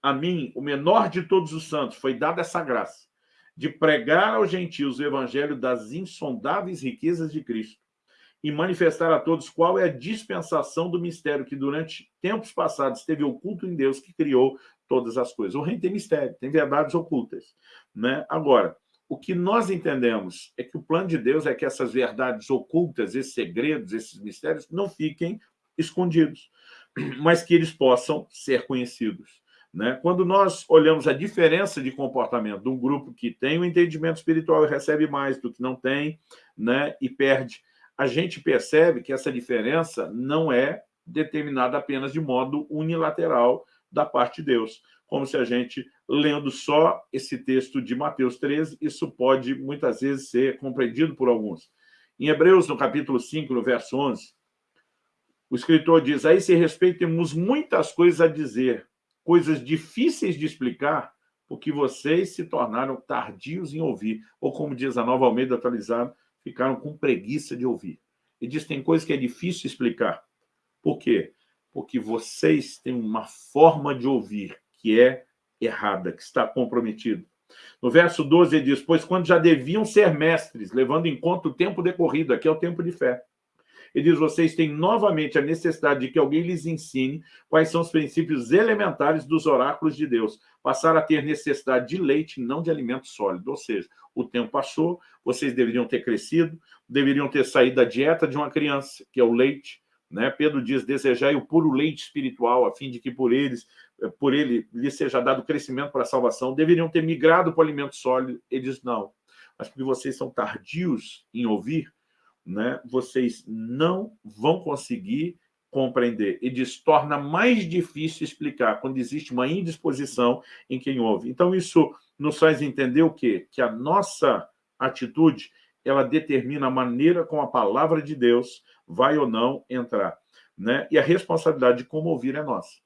a mim, o menor de todos os santos, foi dada essa graça de pregar aos gentios o evangelho das insondáveis riquezas de Cristo e manifestar a todos qual é a dispensação do mistério que durante tempos passados esteve oculto em Deus que criou todas as coisas. O reino tem mistério, tem verdades ocultas. Né? Agora, o que nós entendemos é que o plano de Deus é que essas verdades ocultas, esses segredos, esses mistérios, não fiquem escondidos, mas que eles possam ser conhecidos. Né? Quando nós olhamos a diferença de comportamento de um grupo que tem o um entendimento espiritual e recebe mais do que não tem, né? e perde a gente percebe que essa diferença não é determinada apenas de modo unilateral da parte de Deus. Como se a gente, lendo só esse texto de Mateus 13, isso pode muitas vezes ser compreendido por alguns. Em Hebreus, no capítulo 5, no verso 11, o escritor diz, a esse respeito temos muitas coisas a dizer, coisas difíceis de explicar, porque vocês se tornaram tardios em ouvir, ou como diz a Nova Almeida atualizada, ficaram com preguiça de ouvir. E diz tem coisas que é difícil explicar. Por quê? Porque vocês têm uma forma de ouvir que é errada, que está comprometida. No verso 12 ele diz, pois quando já deviam ser mestres, levando em conta o tempo decorrido, aqui é o tempo de fé, ele diz, vocês têm novamente a necessidade de que alguém lhes ensine quais são os princípios elementares dos oráculos de Deus. Passar a ter necessidade de leite, não de alimento sólido. Ou seja, o tempo passou, vocês deveriam ter crescido, deveriam ter saído da dieta de uma criança, que é o leite. Né? Pedro diz, desejai o puro leite espiritual, a fim de que por eles por ele lhe seja dado crescimento para a salvação, deveriam ter migrado para o alimento sólido. Ele diz, não. Mas porque vocês são tardios em ouvir, né, vocês não vão conseguir compreender. E diz, torna mais difícil explicar quando existe uma indisposição em quem ouve. Então, isso nos faz entender o quê? Que a nossa atitude, ela determina a maneira como a palavra de Deus vai ou não entrar. Né? E a responsabilidade de como ouvir é nossa.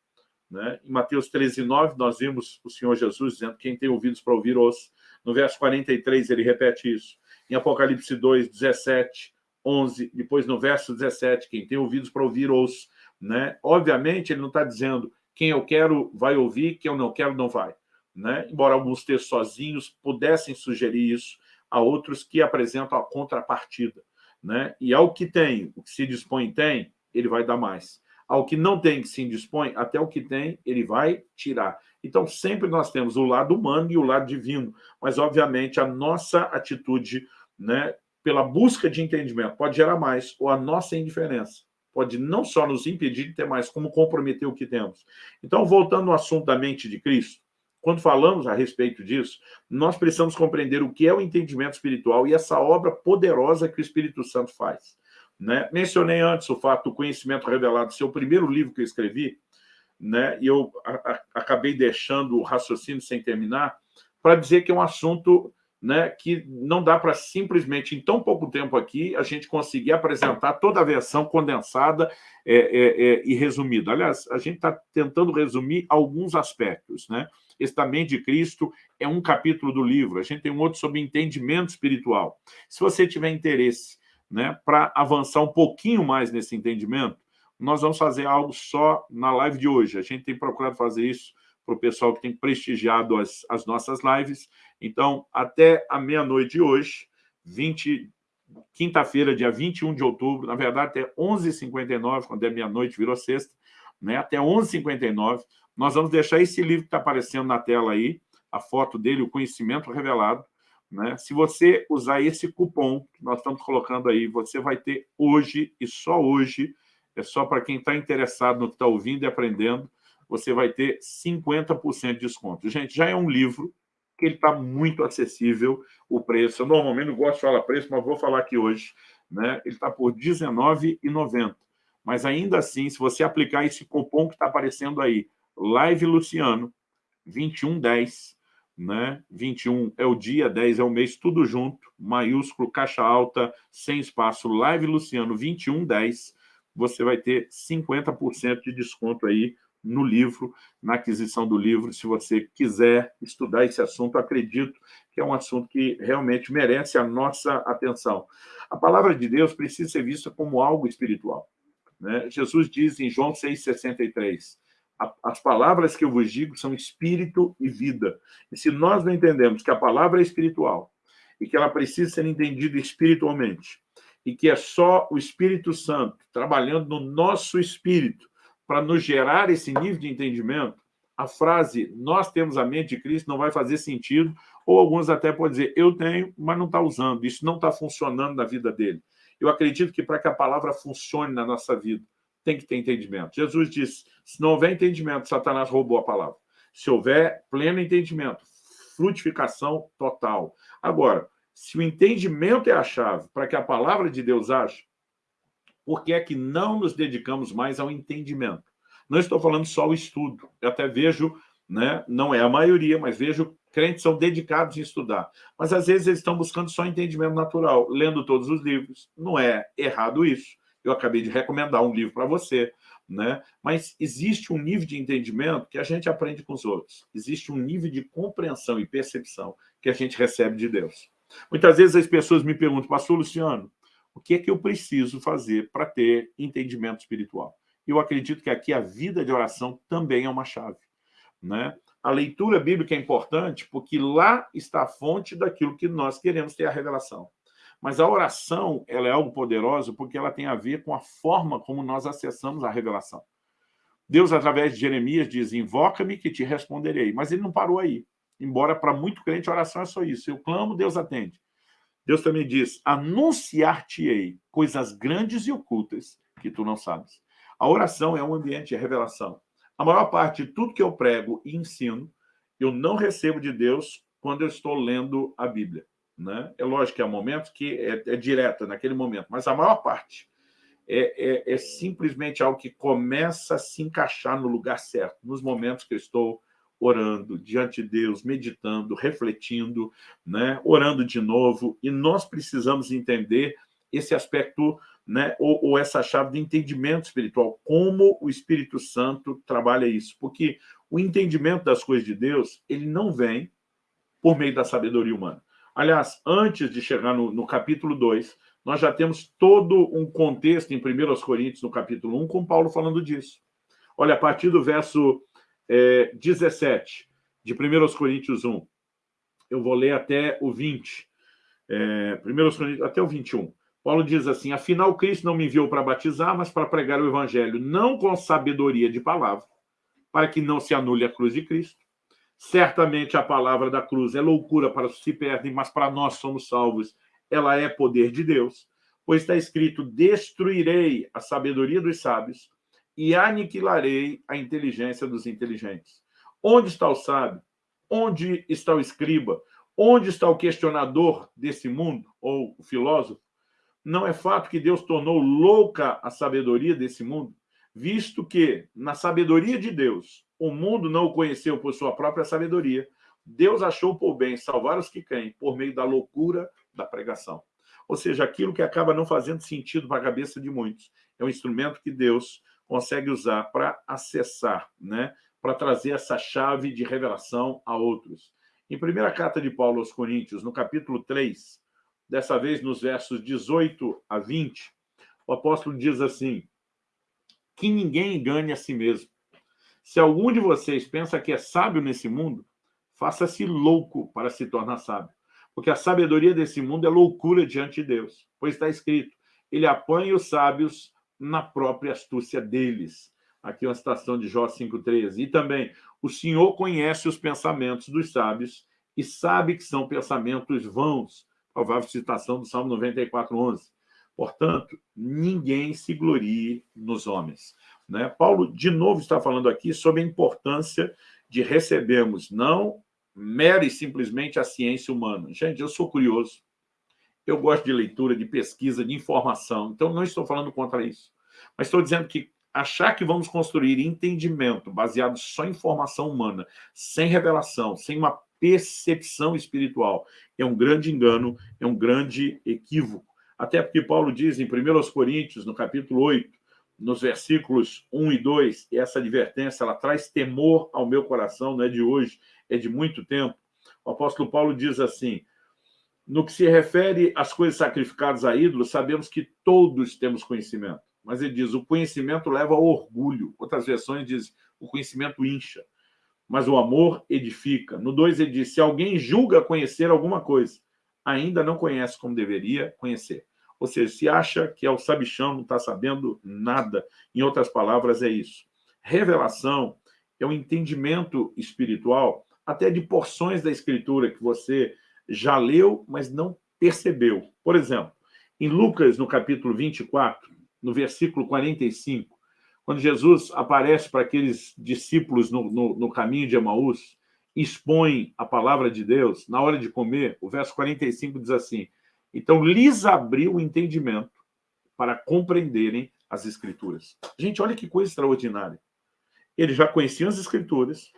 Né? Em Mateus 13, 9, nós vimos o Senhor Jesus dizendo quem tem ouvidos para ouvir, ouça. No verso 43, ele repete isso. Em Apocalipse 2, 17, 11, depois no verso 17, quem tem ouvidos para ouvir, ouça. Né? Obviamente, ele não está dizendo quem eu quero vai ouvir, quem eu não quero não vai. Né? Embora alguns textos sozinhos pudessem sugerir isso, há outros que apresentam a contrapartida. Né? E ao que tem, o que se dispõe tem, ele vai dar mais. Ao que não tem, que se dispõe, até o que tem, ele vai tirar. Então, sempre nós temos o lado humano e o lado divino, mas, obviamente, a nossa atitude né, pela busca de entendimento, pode gerar mais, ou a nossa indiferença pode não só nos impedir de ter mais, como comprometer o que temos. Então, voltando ao assunto da mente de Cristo, quando falamos a respeito disso, nós precisamos compreender o que é o entendimento espiritual e essa obra poderosa que o Espírito Santo faz. Né? Mencionei antes o fato do conhecimento revelado ser o primeiro livro que eu escrevi, né? e eu acabei deixando o raciocínio sem terminar, para dizer que é um assunto né, que não dá para simplesmente, em tão pouco tempo aqui, a gente conseguir apresentar toda a versão condensada é, é, é, e resumida. Aliás, a gente está tentando resumir alguns aspectos. Né? Esse também de Cristo é um capítulo do livro. A gente tem um outro sobre entendimento espiritual. Se você tiver interesse né, para avançar um pouquinho mais nesse entendimento, nós vamos fazer algo só na live de hoje. A gente tem procurado fazer isso para o pessoal que tem prestigiado as, as nossas lives. Então, até a meia-noite de hoje, 20, quinta-feira, dia 21 de outubro, na verdade, até 11h59, quando é meia-noite, virou sexta, né? até 11h59, nós vamos deixar esse livro que está aparecendo na tela aí, a foto dele, o Conhecimento Revelado. Né? Se você usar esse cupom que nós estamos colocando aí, você vai ter hoje, e só hoje, é só para quem está interessado no que está ouvindo e aprendendo, você vai ter 50% de desconto. Gente, já é um livro que ele está muito acessível, o preço. Eu normalmente não gosto de falar preço, mas vou falar aqui hoje. Né? Ele está por R$19,90. Mas ainda assim, se você aplicar esse cupom que está aparecendo aí, Live Luciano, 2110, né? 21 é o dia, 10 é o mês, tudo junto, maiúsculo, caixa alta, sem espaço, Live Luciano 2110, você vai ter 50% de desconto aí no livro, na aquisição do livro, se você quiser estudar esse assunto, acredito que é um assunto que realmente merece a nossa atenção. A palavra de Deus precisa ser vista como algo espiritual. Né? Jesus diz em João 6,63, as palavras que eu vos digo são espírito e vida. E se nós não entendemos que a palavra é espiritual e que ela precisa ser entendida espiritualmente, e que é só o Espírito Santo trabalhando no nosso espírito para nos gerar esse nível de entendimento, a frase nós temos a mente de Cristo não vai fazer sentido, ou alguns até podem dizer eu tenho, mas não está usando, isso não está funcionando na vida dele. Eu acredito que para que a palavra funcione na nossa vida, tem que ter entendimento. Jesus disse, se não houver entendimento, Satanás roubou a palavra. Se houver pleno entendimento, frutificação total. Agora, se o entendimento é a chave para que a palavra de Deus age, por que é que não nos dedicamos mais ao entendimento? Não estou falando só o estudo. Eu até vejo, né, não é a maioria, mas vejo crentes são dedicados em estudar. Mas às vezes eles estão buscando só entendimento natural, lendo todos os livros. Não é errado isso. Eu acabei de recomendar um livro para você, né? Mas existe um nível de entendimento que a gente aprende com os outros. Existe um nível de compreensão e percepção que a gente recebe de Deus. Muitas vezes as pessoas me perguntam, pastor Luciano, o que é que eu preciso fazer para ter entendimento espiritual? Eu acredito que aqui a vida de oração também é uma chave. Né? A leitura bíblica é importante porque lá está a fonte daquilo que nós queremos ter a revelação. Mas a oração ela é algo poderoso porque ela tem a ver com a forma como nós acessamos a revelação. Deus, através de Jeremias, diz, invoca-me que te responderei. Mas ele não parou aí. Embora para muito crente oração é só isso. Eu clamo, Deus atende. Deus também diz, anunciar-te-ei coisas grandes e ocultas que tu não sabes. A oração é um ambiente de revelação. A maior parte de tudo que eu prego e ensino, eu não recebo de Deus quando eu estou lendo a Bíblia. Né? É lógico que há momentos que é, é direta naquele momento, mas a maior parte é, é, é, simplesmente algo que começa a se encaixar no lugar certo, nos momentos que eu estou orando diante de Deus, meditando, refletindo, né? orando de novo, e nós precisamos entender esse aspecto, né? ou, ou essa chave de entendimento espiritual, como o Espírito Santo trabalha isso, porque o entendimento das coisas de Deus, ele não vem por meio da sabedoria humana. Aliás, antes de chegar no, no capítulo 2, nós já temos todo um contexto em 1 Coríntios, no capítulo 1, com Paulo falando disso. Olha, a partir do verso é, 17 de 1 Coríntios 1. Eu vou ler até o 20. É, 1 Coríntios, até o 21. Paulo diz assim, afinal Cristo não me enviou para batizar, mas para pregar o evangelho, não com sabedoria de palavra, para que não se anule a cruz de Cristo. Certamente a palavra da cruz é loucura para os que se perdem, mas para nós somos salvos, ela é poder de Deus. Pois está escrito, destruirei a sabedoria dos sábios e aniquilarei a inteligência dos inteligentes. Onde está o sábio? Onde está o escriba? Onde está o questionador desse mundo, ou o filósofo? Não é fato que Deus tornou louca a sabedoria desse mundo, visto que, na sabedoria de Deus, o mundo não o conheceu por sua própria sabedoria, Deus achou por bem salvar os que creem por meio da loucura da pregação. Ou seja, aquilo que acaba não fazendo sentido para a cabeça de muitos. É um instrumento que Deus consegue usar para acessar, né? para trazer essa chave de revelação a outros. Em primeira carta de Paulo aos Coríntios, no capítulo 3, dessa vez nos versos 18 a 20, o apóstolo diz assim, que ninguém engane a si mesmo. Se algum de vocês pensa que é sábio nesse mundo, faça-se louco para se tornar sábio. Porque a sabedoria desse mundo é loucura diante de Deus. Pois está escrito, ele apanha os sábios na própria astúcia deles. Aqui uma citação de Jó 5,13. E também, o Senhor conhece os pensamentos dos sábios e sabe que são pensamentos vãos. Provável citação do Salmo 94,11. Portanto, ninguém se glorie nos homens. Né? Paulo, de novo, está falando aqui sobre a importância de recebermos não mera e simplesmente a ciência humana. Gente, eu sou curioso. Eu gosto de leitura, de pesquisa, de informação. Então, não estou falando contra isso. Mas estou dizendo que achar que vamos construir entendimento baseado só em informação humana, sem revelação, sem uma percepção espiritual, é um grande engano, é um grande equívoco. Até porque Paulo diz em 1 Coríntios, no capítulo 8, nos versículos 1 e 2, e essa advertência ela traz temor ao meu coração, não é de hoje, é de muito tempo. O apóstolo Paulo diz assim, no que se refere às coisas sacrificadas a ídolos, sabemos que todos temos conhecimento. Mas ele diz, o conhecimento leva ao orgulho. Outras versões dizem, o conhecimento incha. Mas o amor edifica. No 2 ele diz, se alguém julga conhecer alguma coisa, ainda não conhece como deveria conhecer. Ou seja, se acha que é o sabichão, não está sabendo nada. Em outras palavras, é isso. Revelação é o entendimento espiritual até de porções da Escritura que você já leu, mas não percebeu. Por exemplo, em Lucas, no capítulo 24, no versículo 45, quando Jesus aparece para aqueles discípulos no, no, no caminho de Emaús, expõe a palavra de Deus, na hora de comer, o verso 45 diz assim, então lhes abriu o entendimento para compreenderem as Escrituras. Gente, olha que coisa extraordinária. Ele já conhecia as escrituras,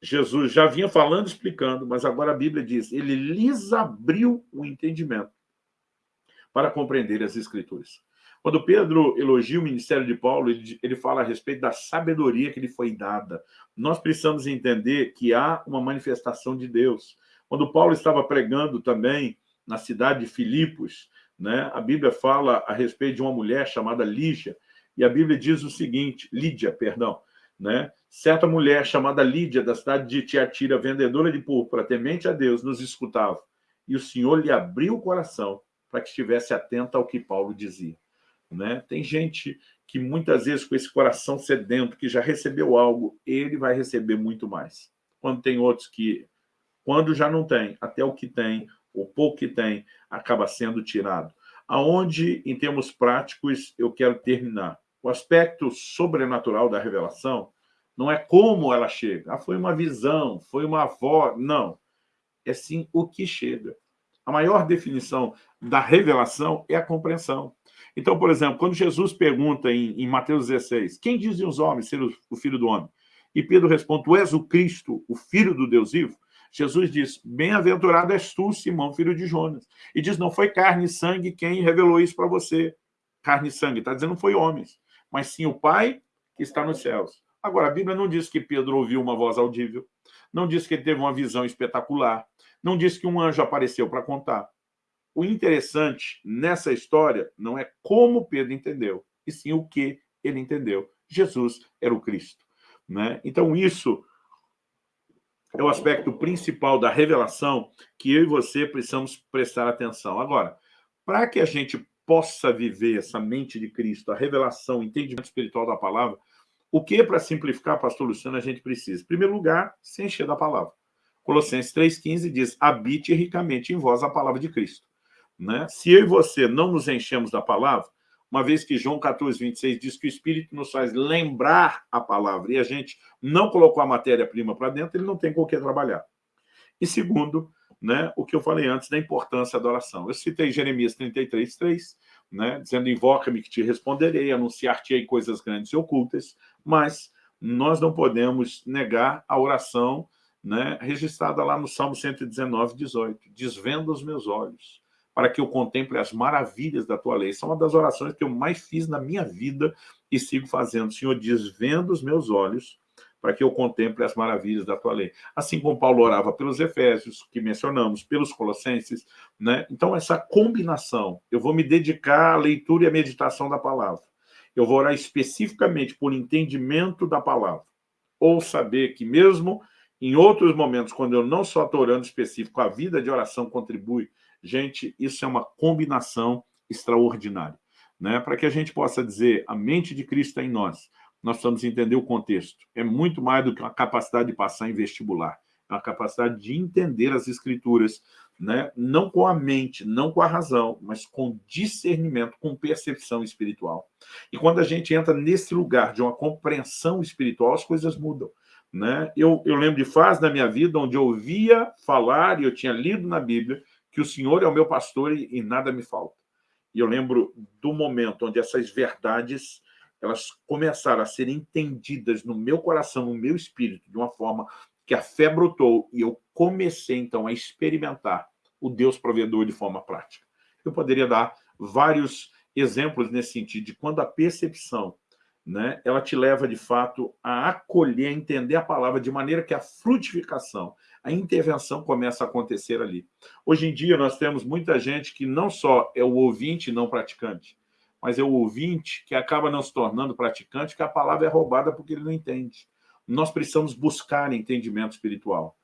Jesus já vinha falando, explicando, mas agora a Bíblia diz, ele lhes abriu o entendimento para compreender as escrituras. Quando Pedro elogia o ministério de Paulo, ele, ele fala a respeito da sabedoria que lhe foi dada. Nós precisamos entender que há uma manifestação de Deus. Quando Paulo estava pregando também na cidade de Filipos, né, a Bíblia fala a respeito de uma mulher chamada Lígia, e a Bíblia diz o seguinte, Lídia, perdão, né? Certa mulher chamada Lídia, da cidade de Tiatira, vendedora de púrpura, temente a Deus, nos escutava. E o Senhor lhe abriu o coração para que estivesse atenta ao que Paulo dizia. Né? Tem gente que muitas vezes com esse coração sedento, que já recebeu algo, ele vai receber muito mais. Quando tem outros que, quando já não tem, até o que tem, o pouco que tem, acaba sendo tirado. Aonde, em termos práticos, eu quero terminar. O aspecto sobrenatural da revelação não é como ela chega. Ah, foi uma visão, foi uma voz. Não. É sim o que chega. A maior definição da revelação é a compreensão. Então, por exemplo, quando Jesus pergunta em, em Mateus 16, quem dizem os homens ser o, o filho do homem? E Pedro responde, tu és o Cristo, o filho do Deus vivo? Jesus diz, bem-aventurado és tu, Simão, filho de Jonas. E diz, não foi carne e sangue quem revelou isso para você. Carne e sangue, está dizendo, não foi homens, mas sim o Pai que está nos céus. Agora, a Bíblia não diz que Pedro ouviu uma voz audível, não diz que ele teve uma visão espetacular, não diz que um anjo apareceu para contar. O interessante nessa história não é como Pedro entendeu, e sim o que ele entendeu. Jesus era o Cristo. Né? Então, isso é o aspecto principal da revelação que eu e você precisamos prestar atenção. Agora, para que a gente possa viver essa mente de Cristo, a revelação, o entendimento espiritual da palavra, o que, para simplificar, pastor Luciano, a gente precisa? Em primeiro lugar, se encher da palavra. Colossenses 3,15 diz, habite ricamente em vós a palavra de Cristo. Né? Se eu e você não nos enchemos da palavra, uma vez que João 14, 26 diz que o Espírito nos faz lembrar a palavra e a gente não colocou a matéria-prima para dentro, ele não tem com o que trabalhar. E segundo, né, o que eu falei antes da importância da oração. Eu citei Jeremias 33, 3, né, dizendo, invoca-me que te responderei, anunciar-te-ei coisas grandes e ocultas, mas nós não podemos negar a oração né, registrada lá no Salmo 119, 18, desvenda os meus olhos, para que eu contemple as maravilhas da tua lei. Essa é uma das orações que eu mais fiz na minha vida e sigo fazendo. Senhor, desvenda os meus olhos para que eu contemple as maravilhas da tua lei. Assim como Paulo orava pelos Efésios, que mencionamos, pelos Colossenses, né? Então, essa combinação, eu vou me dedicar à leitura e à meditação da palavra. Eu vou orar especificamente por entendimento da palavra. Ou saber que mesmo em outros momentos, quando eu não só estou orando específico, a vida de oração contribui Gente, isso é uma combinação extraordinária. Né? Para que a gente possa dizer a mente de Cristo é em nós, nós precisamos entender o contexto. É muito mais do que uma capacidade de passar em vestibular. É uma capacidade de entender as escrituras, né? não com a mente, não com a razão, mas com discernimento, com percepção espiritual. E quando a gente entra nesse lugar de uma compreensão espiritual, as coisas mudam. Né? Eu, eu lembro de fases da minha vida onde eu ouvia falar, e eu tinha lido na Bíblia, que o Senhor é o meu pastor e, e nada me falta. E eu lembro do momento onde essas verdades elas começaram a ser entendidas no meu coração, no meu espírito, de uma forma que a fé brotou e eu comecei, então, a experimentar o Deus provedor de forma prática. Eu poderia dar vários exemplos nesse sentido, de quando a percepção né, ela te leva, de fato, a acolher, a entender a palavra de maneira que a frutificação, a intervenção começa a acontecer ali. Hoje em dia, nós temos muita gente que não só é o ouvinte não praticante, mas é o ouvinte que acaba não se tornando praticante, que a palavra é roubada porque ele não entende. Nós precisamos buscar entendimento espiritual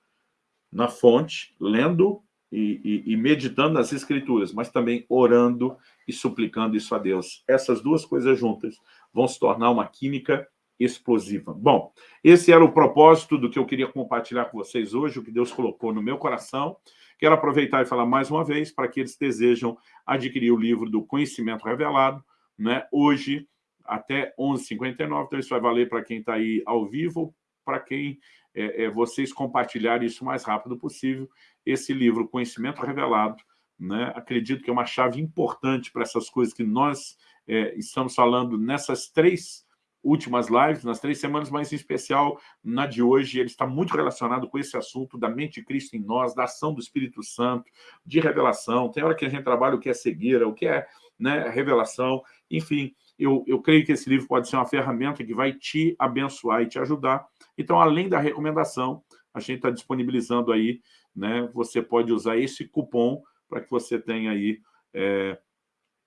na fonte, lendo e, e, e, meditando nas escrituras, mas também orando e suplicando isso a Deus. Essas duas coisas juntas vão se tornar uma química explosiva. Bom, esse era o propósito do que eu queria compartilhar com vocês hoje, o que Deus colocou no meu coração. Quero aproveitar e falar mais uma vez para aqueles que desejam adquirir o livro do Conhecimento Revelado, né? hoje até 11h59, então isso vai valer para quem está aí ao vivo, para quem é, é, vocês compartilharem isso o mais rápido possível, esse livro Conhecimento Revelado, né? acredito que é uma chave importante para essas coisas que nós é, estamos falando nessas três últimas lives, nas três semanas, mas em especial na de hoje, ele está muito relacionado com esse assunto da mente de Cristo em nós, da ação do Espírito Santo, de revelação. Tem hora que a gente trabalha o que é cegueira, o que é né, revelação, enfim, eu, eu creio que esse livro pode ser uma ferramenta que vai te abençoar e te ajudar. Então, além da recomendação, a gente está disponibilizando aí, né, você pode usar esse cupom para que você tenha aí é,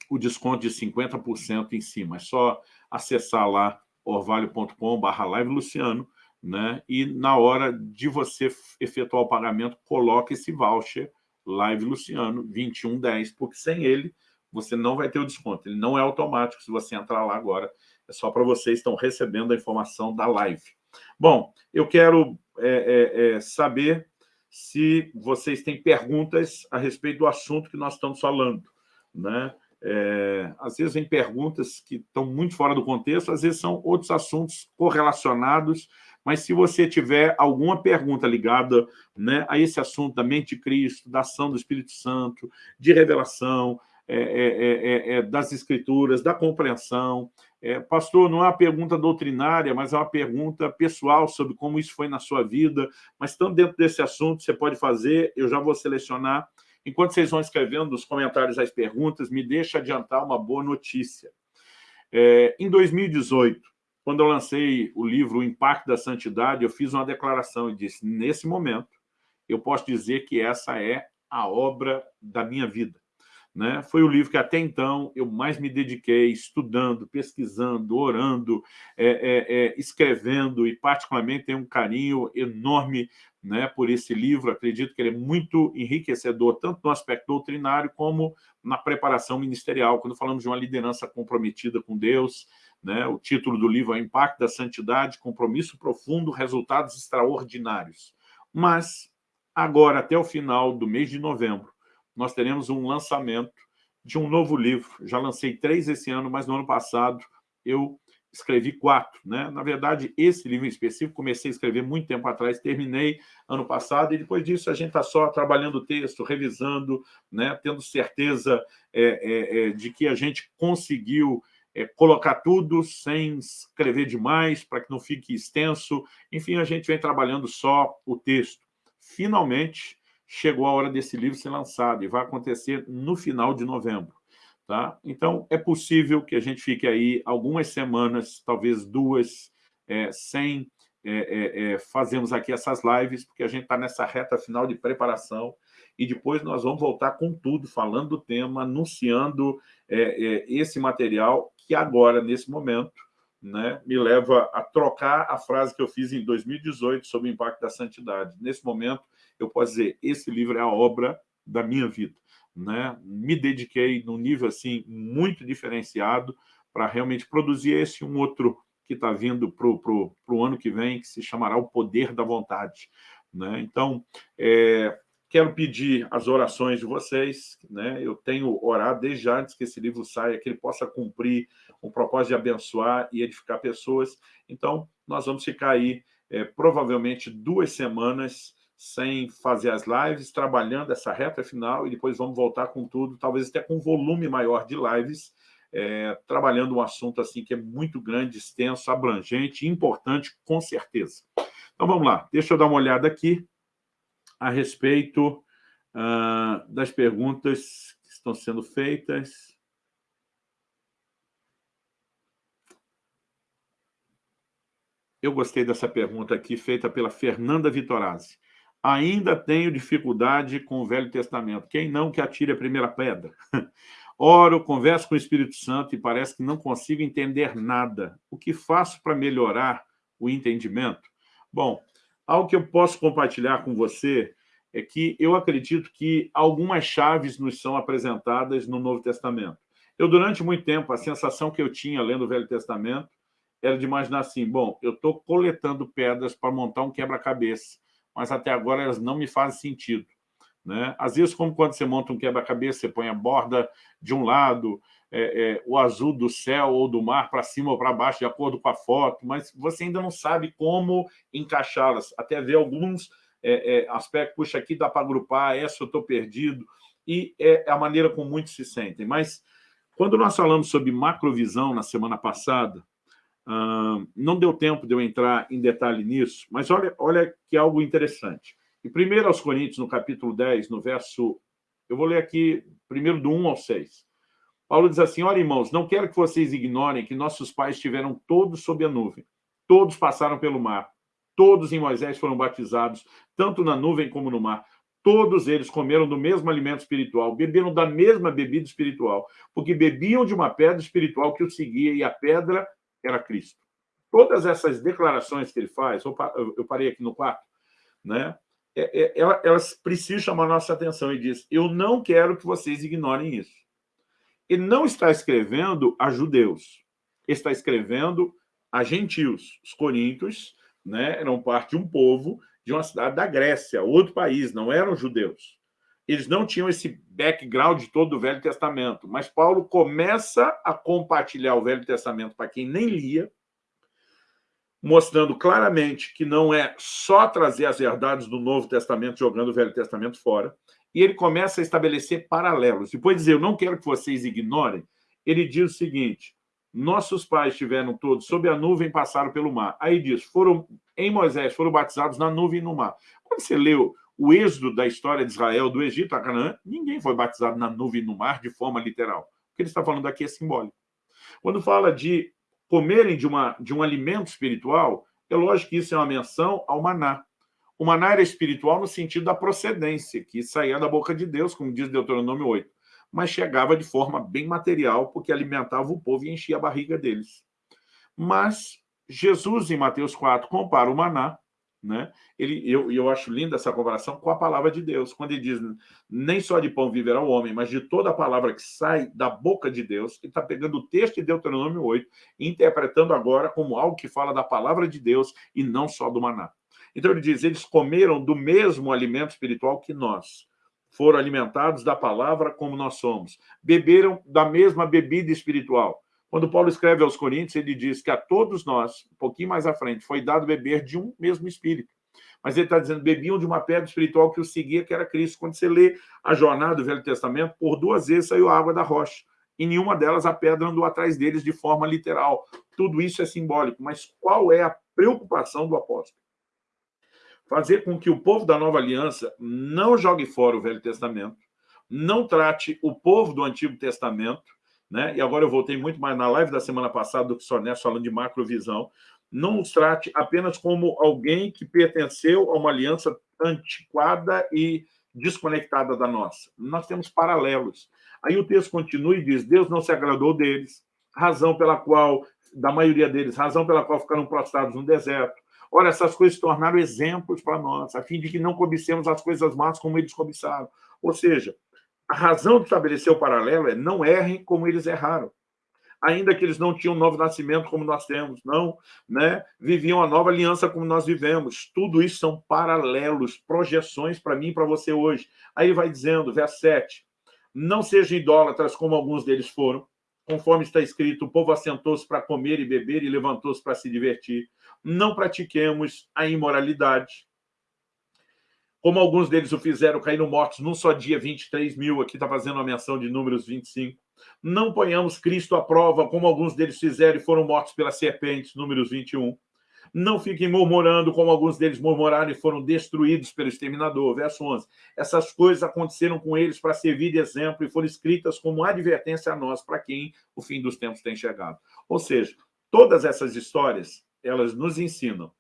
o desconto de 50% em cima. É só acessar lá orvalho.com.br live Luciano, né? E na hora de você efetuar o pagamento, coloque esse voucher Live Luciano 2110, porque sem ele você não vai ter o desconto. Ele não é automático se você entrar lá agora. É só para vocês estão recebendo a informação da live. Bom, eu quero é, é, é, saber se vocês têm perguntas a respeito do assunto que nós estamos falando. Né? É, às vezes vem perguntas que estão muito fora do contexto, às vezes são outros assuntos correlacionados, mas se você tiver alguma pergunta ligada né, a esse assunto da mente de Cristo, da ação do Espírito Santo, de revelação, é é, é, é, das escrituras, da compreensão. pastor, não é uma pergunta doutrinária, mas é uma pergunta pessoal sobre como isso foi na sua vida, mas estando dentro desse assunto, você pode fazer, eu já vou selecionar. Enquanto vocês vão escrevendo nos comentários as perguntas, me deixa adiantar uma boa notícia. em 2018, quando eu lancei o livro O Impacto da Santidade, eu fiz uma declaração e disse, nesse momento, eu posso dizer que essa é a obra da minha vida. Né? Foi o livro que até então eu mais me dediquei estudando, pesquisando, orando, é, é, é, escrevendo e particularmente tenho um carinho enorme né, por esse livro. Acredito que ele é muito enriquecedor, tanto no aspecto doutrinário como na preparação ministerial. Quando falamos de uma liderança comprometida com Deus, né, o título do livro é Impacto da Santidade, Compromisso Profundo, Resultados Extraordinários. Mas, agora, até o final do mês de novembro, nós teremos um lançamento de um novo livro. Já lancei três esse ano, mas no ano passado eu escrevi quatro. Né? Na verdade, esse livro específico, comecei a escrever muito tempo atrás, terminei ano passado, e depois disso a gente está só trabalhando o texto, revisando, né? tendo certeza é, é, é, de que a gente conseguiu é, colocar tudo sem escrever demais, para que não fique extenso. Enfim, a gente vem trabalhando só o texto. Finalmente, chegou a hora desse livro ser lançado e vai acontecer no final de novembro. Tá? Então, é possível que a gente fique aí algumas semanas, talvez duas, é, sem é, é, é fazermos aqui essas lives, porque a gente está nessa reta final de preparação e depois nós vamos voltar com tudo, falando do tema, anunciando é, é, esse material que agora, nesse momento, né, me leva a trocar a frase que eu fiz em 2018 sobre o impacto da santidade. Nesse momento, eu posso dizer, esse livro é a obra da minha vida. Né? Me dediquei num nível assim muito diferenciado para realmente produzir esse um outro que está vindo para o ano que vem, que se chamará O Poder da Vontade. Né? Então, é, quero pedir as orações de vocês. Né? Eu tenho orado desde antes que esse livro saia, que ele possa cumprir o propósito de abençoar e edificar pessoas. Então, nós vamos ficar aí é, provavelmente duas semanas sem fazer as lives, trabalhando essa reta final e depois vamos voltar com tudo, talvez até com um volume maior de lives, é, trabalhando um assunto assim que é muito grande, extenso, abrangente, importante, com certeza. Então vamos lá, deixa eu dar uma olhada aqui a respeito uh, das perguntas que estão sendo feitas. Eu gostei dessa pergunta aqui, feita pela Fernanda Vitorazzi ainda tenho dificuldade com o Velho Testamento. Quem não que atire a primeira pedra? <laughs> Oro, converso com o Espírito Santo e parece que não consigo entender nada. O que faço para melhorar o entendimento? Bom, algo que eu posso compartilhar com você é que eu acredito que algumas chaves nos são apresentadas no Novo Testamento. Eu, durante muito tempo, a sensação que eu tinha lendo o Velho Testamento era de imaginar assim, bom, eu estou coletando pedras para montar um quebra-cabeça mas até agora elas não me fazem sentido. Né? Às vezes, como quando você monta um quebra-cabeça, você põe a borda de um lado, é, é, o azul do céu ou do mar para cima ou para baixo, de acordo com a foto, mas você ainda não sabe como encaixá-las. Até ver alguns é, é aspectos, puxa, aqui dá para agrupar, essa eu estou perdido, e é a maneira como muitos se sentem. Mas, quando nós falamos sobre macrovisão na semana passada, não deu tempo de eu entrar em detalhe nisso, mas olha, olha que algo interessante. E primeiro aos Coríntios, no capítulo 10, no verso... Eu vou ler aqui primeiro do 1 ao 6. Paulo diz assim, olha, irmãos, não quero que vocês ignorem que nossos pais estiveram todos sob a nuvem. Todos passaram pelo mar. Todos em Moisés foram batizados, tanto na nuvem como no mar. Todos eles comeram do mesmo alimento espiritual, beberam da mesma bebida espiritual, porque bebiam de uma pedra espiritual que o seguia, e a pedra era Cristo. Todas essas declarações que ele faz, eu parei aqui no quarto, né? É, é, elas precisam chamar a nossa atenção e diz, eu não quero que vocês ignorem isso. Ele não está escrevendo a judeus, está escrevendo a gentios. Os coríntios né, eram parte de um povo de uma cidade da Grécia, outro país, não eram judeus. Eles não tinham esse background todo do Velho Testamento, mas Paulo começa a compartilhar o Velho Testamento para quem nem lia, mostrando claramente que não é só trazer as verdades do Novo Testamento jogando o Velho Testamento fora, e ele começa a estabelecer paralelos. Depois de dizer, eu não quero que vocês ignorem, ele diz o seguinte, nossos pais estiveram todos sob a nuvem passaram pelo mar. Aí diz, foram em Moisés, foram batizados na nuvem e no mar. Quando você leu o êxodo da história de Israel, do Egito a Canaã, ninguém foi batizado na nuvem e no mar de forma literal. O que ele está falando aqui é simbólico. Quando fala de comerem de, uma, de um alimento espiritual, é lógico que isso é uma menção ao maná. O maná era espiritual no sentido da procedência, que saía da boca de Deus, como diz Deuteronômio 8, mas chegava de forma bem material, porque alimentava o povo e enchia a barriga deles. Mas Jesus, em Mateus 4, compara o maná né? Ele, eu, eu acho linda essa comparação com a palavra de Deus, quando ele diz, nem só de pão viverá o homem, mas de toda a palavra que sai da boca de Deus, ele está pegando o texto de Deuteronômio 8 e interpretando agora como algo que fala da palavra de Deus e não só do maná. Então ele diz, eles comeram do mesmo alimento espiritual que nós, foram alimentados da palavra como nós somos, beberam da mesma bebida espiritual, quando Paulo escreve aos Coríntios, ele diz que a todos nós, um pouquinho mais à frente, foi dado beber de um mesmo Espírito. Mas ele está dizendo, bebiam de uma pedra espiritual que o seguia, que era Cristo. Quando você lê a jornada do Velho Testamento, por duas vezes saiu a água da rocha. E nenhuma delas a pedra andou atrás deles de forma literal. Tudo isso é simbólico. Mas qual é a preocupação do apóstolo? Fazer com que o povo da nova aliança não jogue fora o Velho Testamento, não trate o povo do Antigo Testamento né? e agora eu voltei muito mais na live da semana passada do que só nessa, falando de macrovisão, não nos trate apenas como alguém que pertenceu a uma aliança antiquada e desconectada da nossa. Nós temos paralelos. Aí o texto continua e diz, Deus não se agradou deles, razão pela qual, da maioria deles, razão pela qual ficaram prostrados no deserto. Ora, essas coisas se tornaram exemplos para nós, a fim de que não cobicemos as coisas más como eles cobiçaram. Ou seja, a razão de estabelecer o paralelo é não errem como eles erraram. Ainda que eles não tinham um novo nascimento como nós temos, não, né? viviam a nova aliança como nós vivemos. Tudo isso são paralelos, projeções para mim e para você hoje. Aí vai dizendo, verso 7, não sejam idólatras como alguns deles foram, conforme está escrito, o povo assentou-se para comer e beber e levantou-se para se divertir. Não pratiquemos a imoralidade, como alguns deles o fizeram, caíram mortos num só dia, 23 mil, aqui está fazendo uma menção de números 25. Não ponhamos Cristo à prova, como alguns deles fizeram e foram mortos pelas serpentes, números 21. Não fiquem murmurando, como alguns deles murmuraram e foram destruídos pelo exterminador. Verso 11. Essas coisas aconteceram com eles para servir de exemplo e foram escritas como advertência a nós, para quem o fim dos tempos tem chegado. Ou seja, todas essas histórias, elas nos ensinam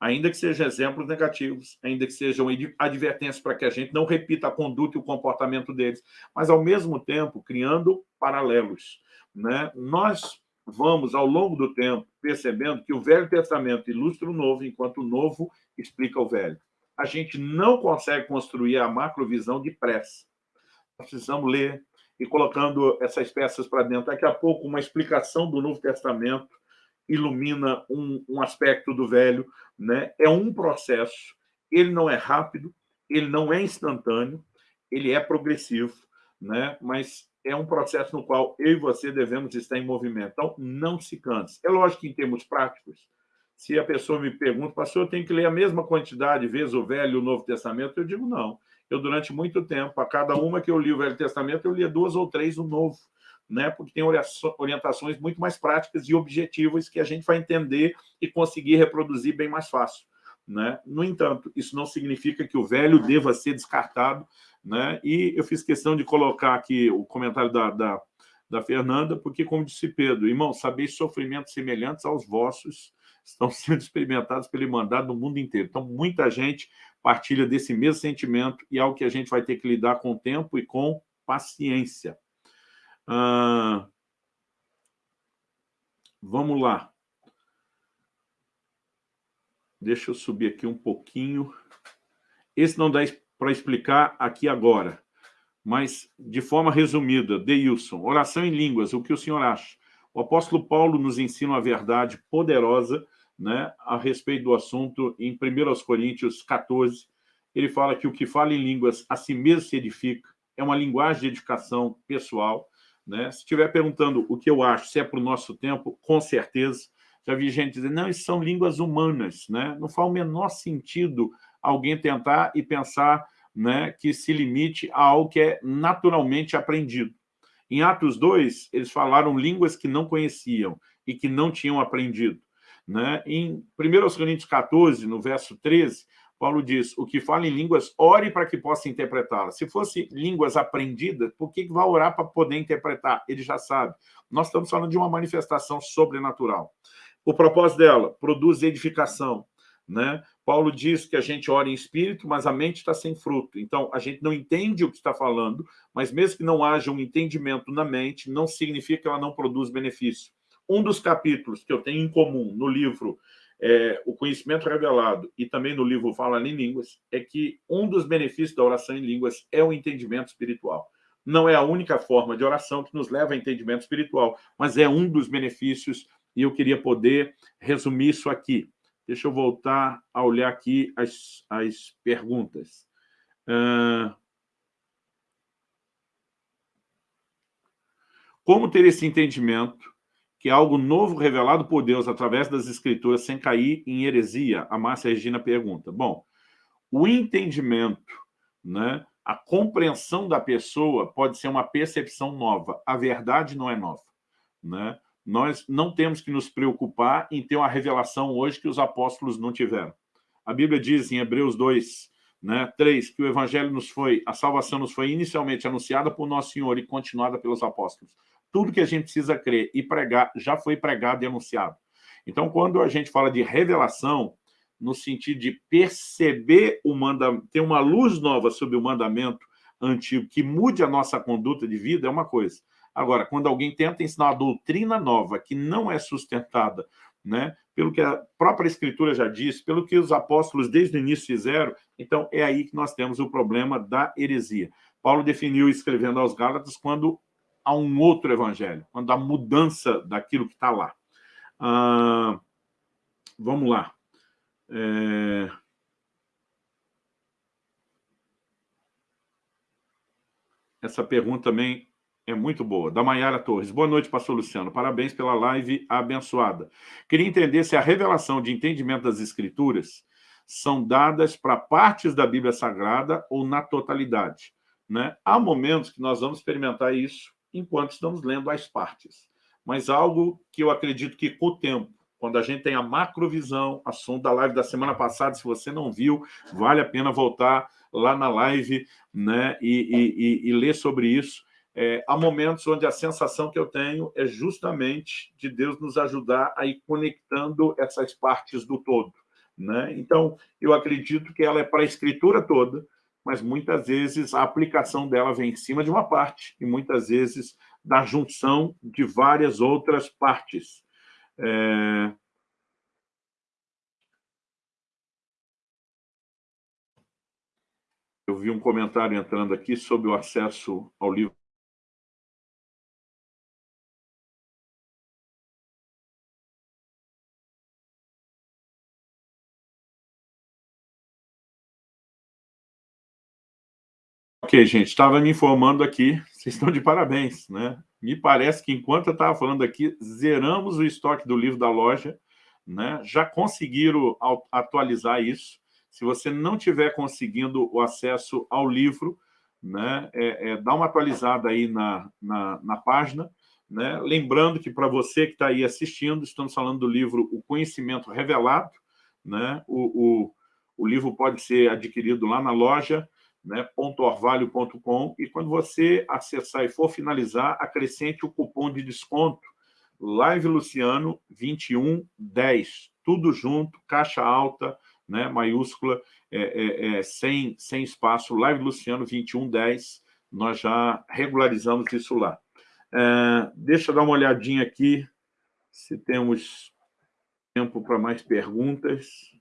ainda que sejam exemplos negativos, ainda que sejam advertências para que a gente não repita a conduta e o comportamento deles, mas, ao mesmo tempo, criando paralelos. Né? Nós vamos, ao longo do tempo, percebendo que o Velho Testamento ilustra o Novo, enquanto o Novo explica o Velho. A gente não consegue construir a macrovisão depressa. Nós precisamos ler e colocando essas peças para dentro. Daqui a pouco, uma explicação do Novo Testamento ilumina um, um aspecto do velho, né? é um processo, ele não é rápido, ele não é instantâneo, ele é progressivo, né? mas é um processo no qual eu e você devemos estar em movimento. Então, não se canse. É lógico que, em termos práticos, se a pessoa me pergunta, pastor, eu tenho que ler a mesma quantidade de vezes o Velho e o Novo Testamento, eu digo não. Eu, durante muito tempo, a cada uma que eu li o Velho Testamento, eu lia duas ou três o Novo né, porque tem orientações muito mais práticas e objetivas que a gente vai entender e conseguir reproduzir bem mais fácil. Né? No entanto, isso não significa que o velho deva ser descartado, né? e eu fiz questão de colocar aqui o comentário da, da, da Fernanda, porque, como disse Pedro, irmão, sabeis sofrimentos semelhantes aos vossos estão <laughs> sendo experimentados pelo Irmandade no mundo inteiro. Então, muita gente partilha desse mesmo sentimento e é algo que a gente vai ter que lidar com o tempo e com paciência. Ah, vamos lá. Deixa eu subir aqui um pouquinho. Esse não dá para explicar aqui agora, mas de forma resumida, Deilson, oração em línguas, o que o senhor acha? O apóstolo Paulo nos ensina uma verdade poderosa né, a respeito do assunto em 1 Coríntios 14. Ele fala que o que fala em línguas a si mesmo se edifica, é uma linguagem de edificação pessoal. Né? Se estiver perguntando o que eu acho, se é para o nosso tempo, com certeza. Já vi gente dizer, não, isso são línguas humanas. Né? Não faz o menor sentido alguém tentar e pensar né, que se limite a algo que é naturalmente aprendido. Em Atos 2, eles falaram línguas que não conheciam e que não tinham aprendido. Né? Em 1 Coríntios 14, no verso 13, Paulo diz, o que fala em línguas, ore para que possa interpretá-las. Se fosse línguas aprendidas, por que vai orar para poder interpretar? Ele já sabe. Nós estamos falando de uma manifestação sobrenatural. O propósito dela, produz edificação. Né? Paulo diz que a gente ora em espírito, mas a mente está sem fruto. Então, a gente não entende o que está falando, mas mesmo que não haja um entendimento na mente, não significa que ela não produz benefício. Um dos capítulos que eu tenho em comum no livro é, O Conhecimento Revelado e também no livro Fala em Línguas é que um dos benefícios da oração em línguas é o entendimento espiritual. Não é a única forma de oração que nos leva a entendimento espiritual, mas é um dos benefícios e eu queria poder resumir isso aqui. Deixa eu voltar a olhar aqui as, as perguntas. Uh... Como ter esse entendimento que é algo novo revelado por Deus através das Escrituras sem cair em heresia? A Márcia Regina pergunta. Bom, o entendimento, né, a compreensão da pessoa pode ser uma percepção nova. A verdade não é nova. Né? Nós não temos que nos preocupar em ter uma revelação hoje que os apóstolos não tiveram. A Bíblia diz em Hebreus 2, né, 3, que o evangelho nos foi, a salvação nos foi inicialmente anunciada por nosso Senhor e continuada pelos apóstolos. Tudo que a gente precisa crer e pregar já foi pregado e anunciado. Então, quando a gente fala de revelação, no sentido de perceber o mandamento, ter uma luz nova sobre o mandamento antigo que mude a nossa conduta de vida, é uma coisa. Agora, quando alguém tenta ensinar uma doutrina nova que não é sustentada, né, pelo que a própria Escritura já diz, pelo que os apóstolos desde o início fizeram, então é aí que nós temos o problema da heresia. Paulo definiu, escrevendo aos Gálatas, quando há um outro evangelho, quando há mudança daquilo que está lá. Ah, vamos lá. É... Essa pergunta também é muito boa. Da Maiara Torres. Boa noite, pastor Luciano. Parabéns pela live abençoada. Queria entender se a revelação de entendimento das escrituras são dadas para partes da Bíblia Sagrada ou na totalidade. Né? Há momentos que nós vamos experimentar isso enquanto estamos lendo as partes. Mas algo que eu acredito que com o tempo, quando a gente tem a macrovisão, assunto da live da semana passada, se você não viu, vale a pena voltar lá na live né, e, e, e ler sobre isso. É, há momentos onde a sensação que eu tenho é justamente de Deus nos ajudar a ir conectando essas partes do todo. Né? Então, eu acredito que ela é para a escritura toda, mas muitas vezes a aplicação dela vem em cima de uma parte e muitas vezes da junção de várias outras partes. É... Eu vi um comentário entrando aqui sobre o acesso ao livro Ok, gente, estava me informando aqui, vocês estão de parabéns, né? Me parece que enquanto eu estava falando aqui, zeramos o estoque do livro da loja, né? Já conseguiram atualizar isso. Se você não tiver conseguindo o acesso ao livro, né? É, é, dá uma atualizada aí na, na, na página, Né? Lembrando que, para você que está aí assistindo, estamos falando do livro O Conhecimento Revelado. Né? O, o, o livro pode ser adquirido lá na loja, né, .orvalho.com, e quando você acessar e for finalizar, acrescente o cupom de desconto Live Luciano 2110, tudo junto, caixa alta, né, maiúscula, é, é, é, sem, sem espaço, Live Luciano 2110, nós já regularizamos isso lá. É, deixa eu dar uma olhadinha aqui, se temos tempo para mais perguntas.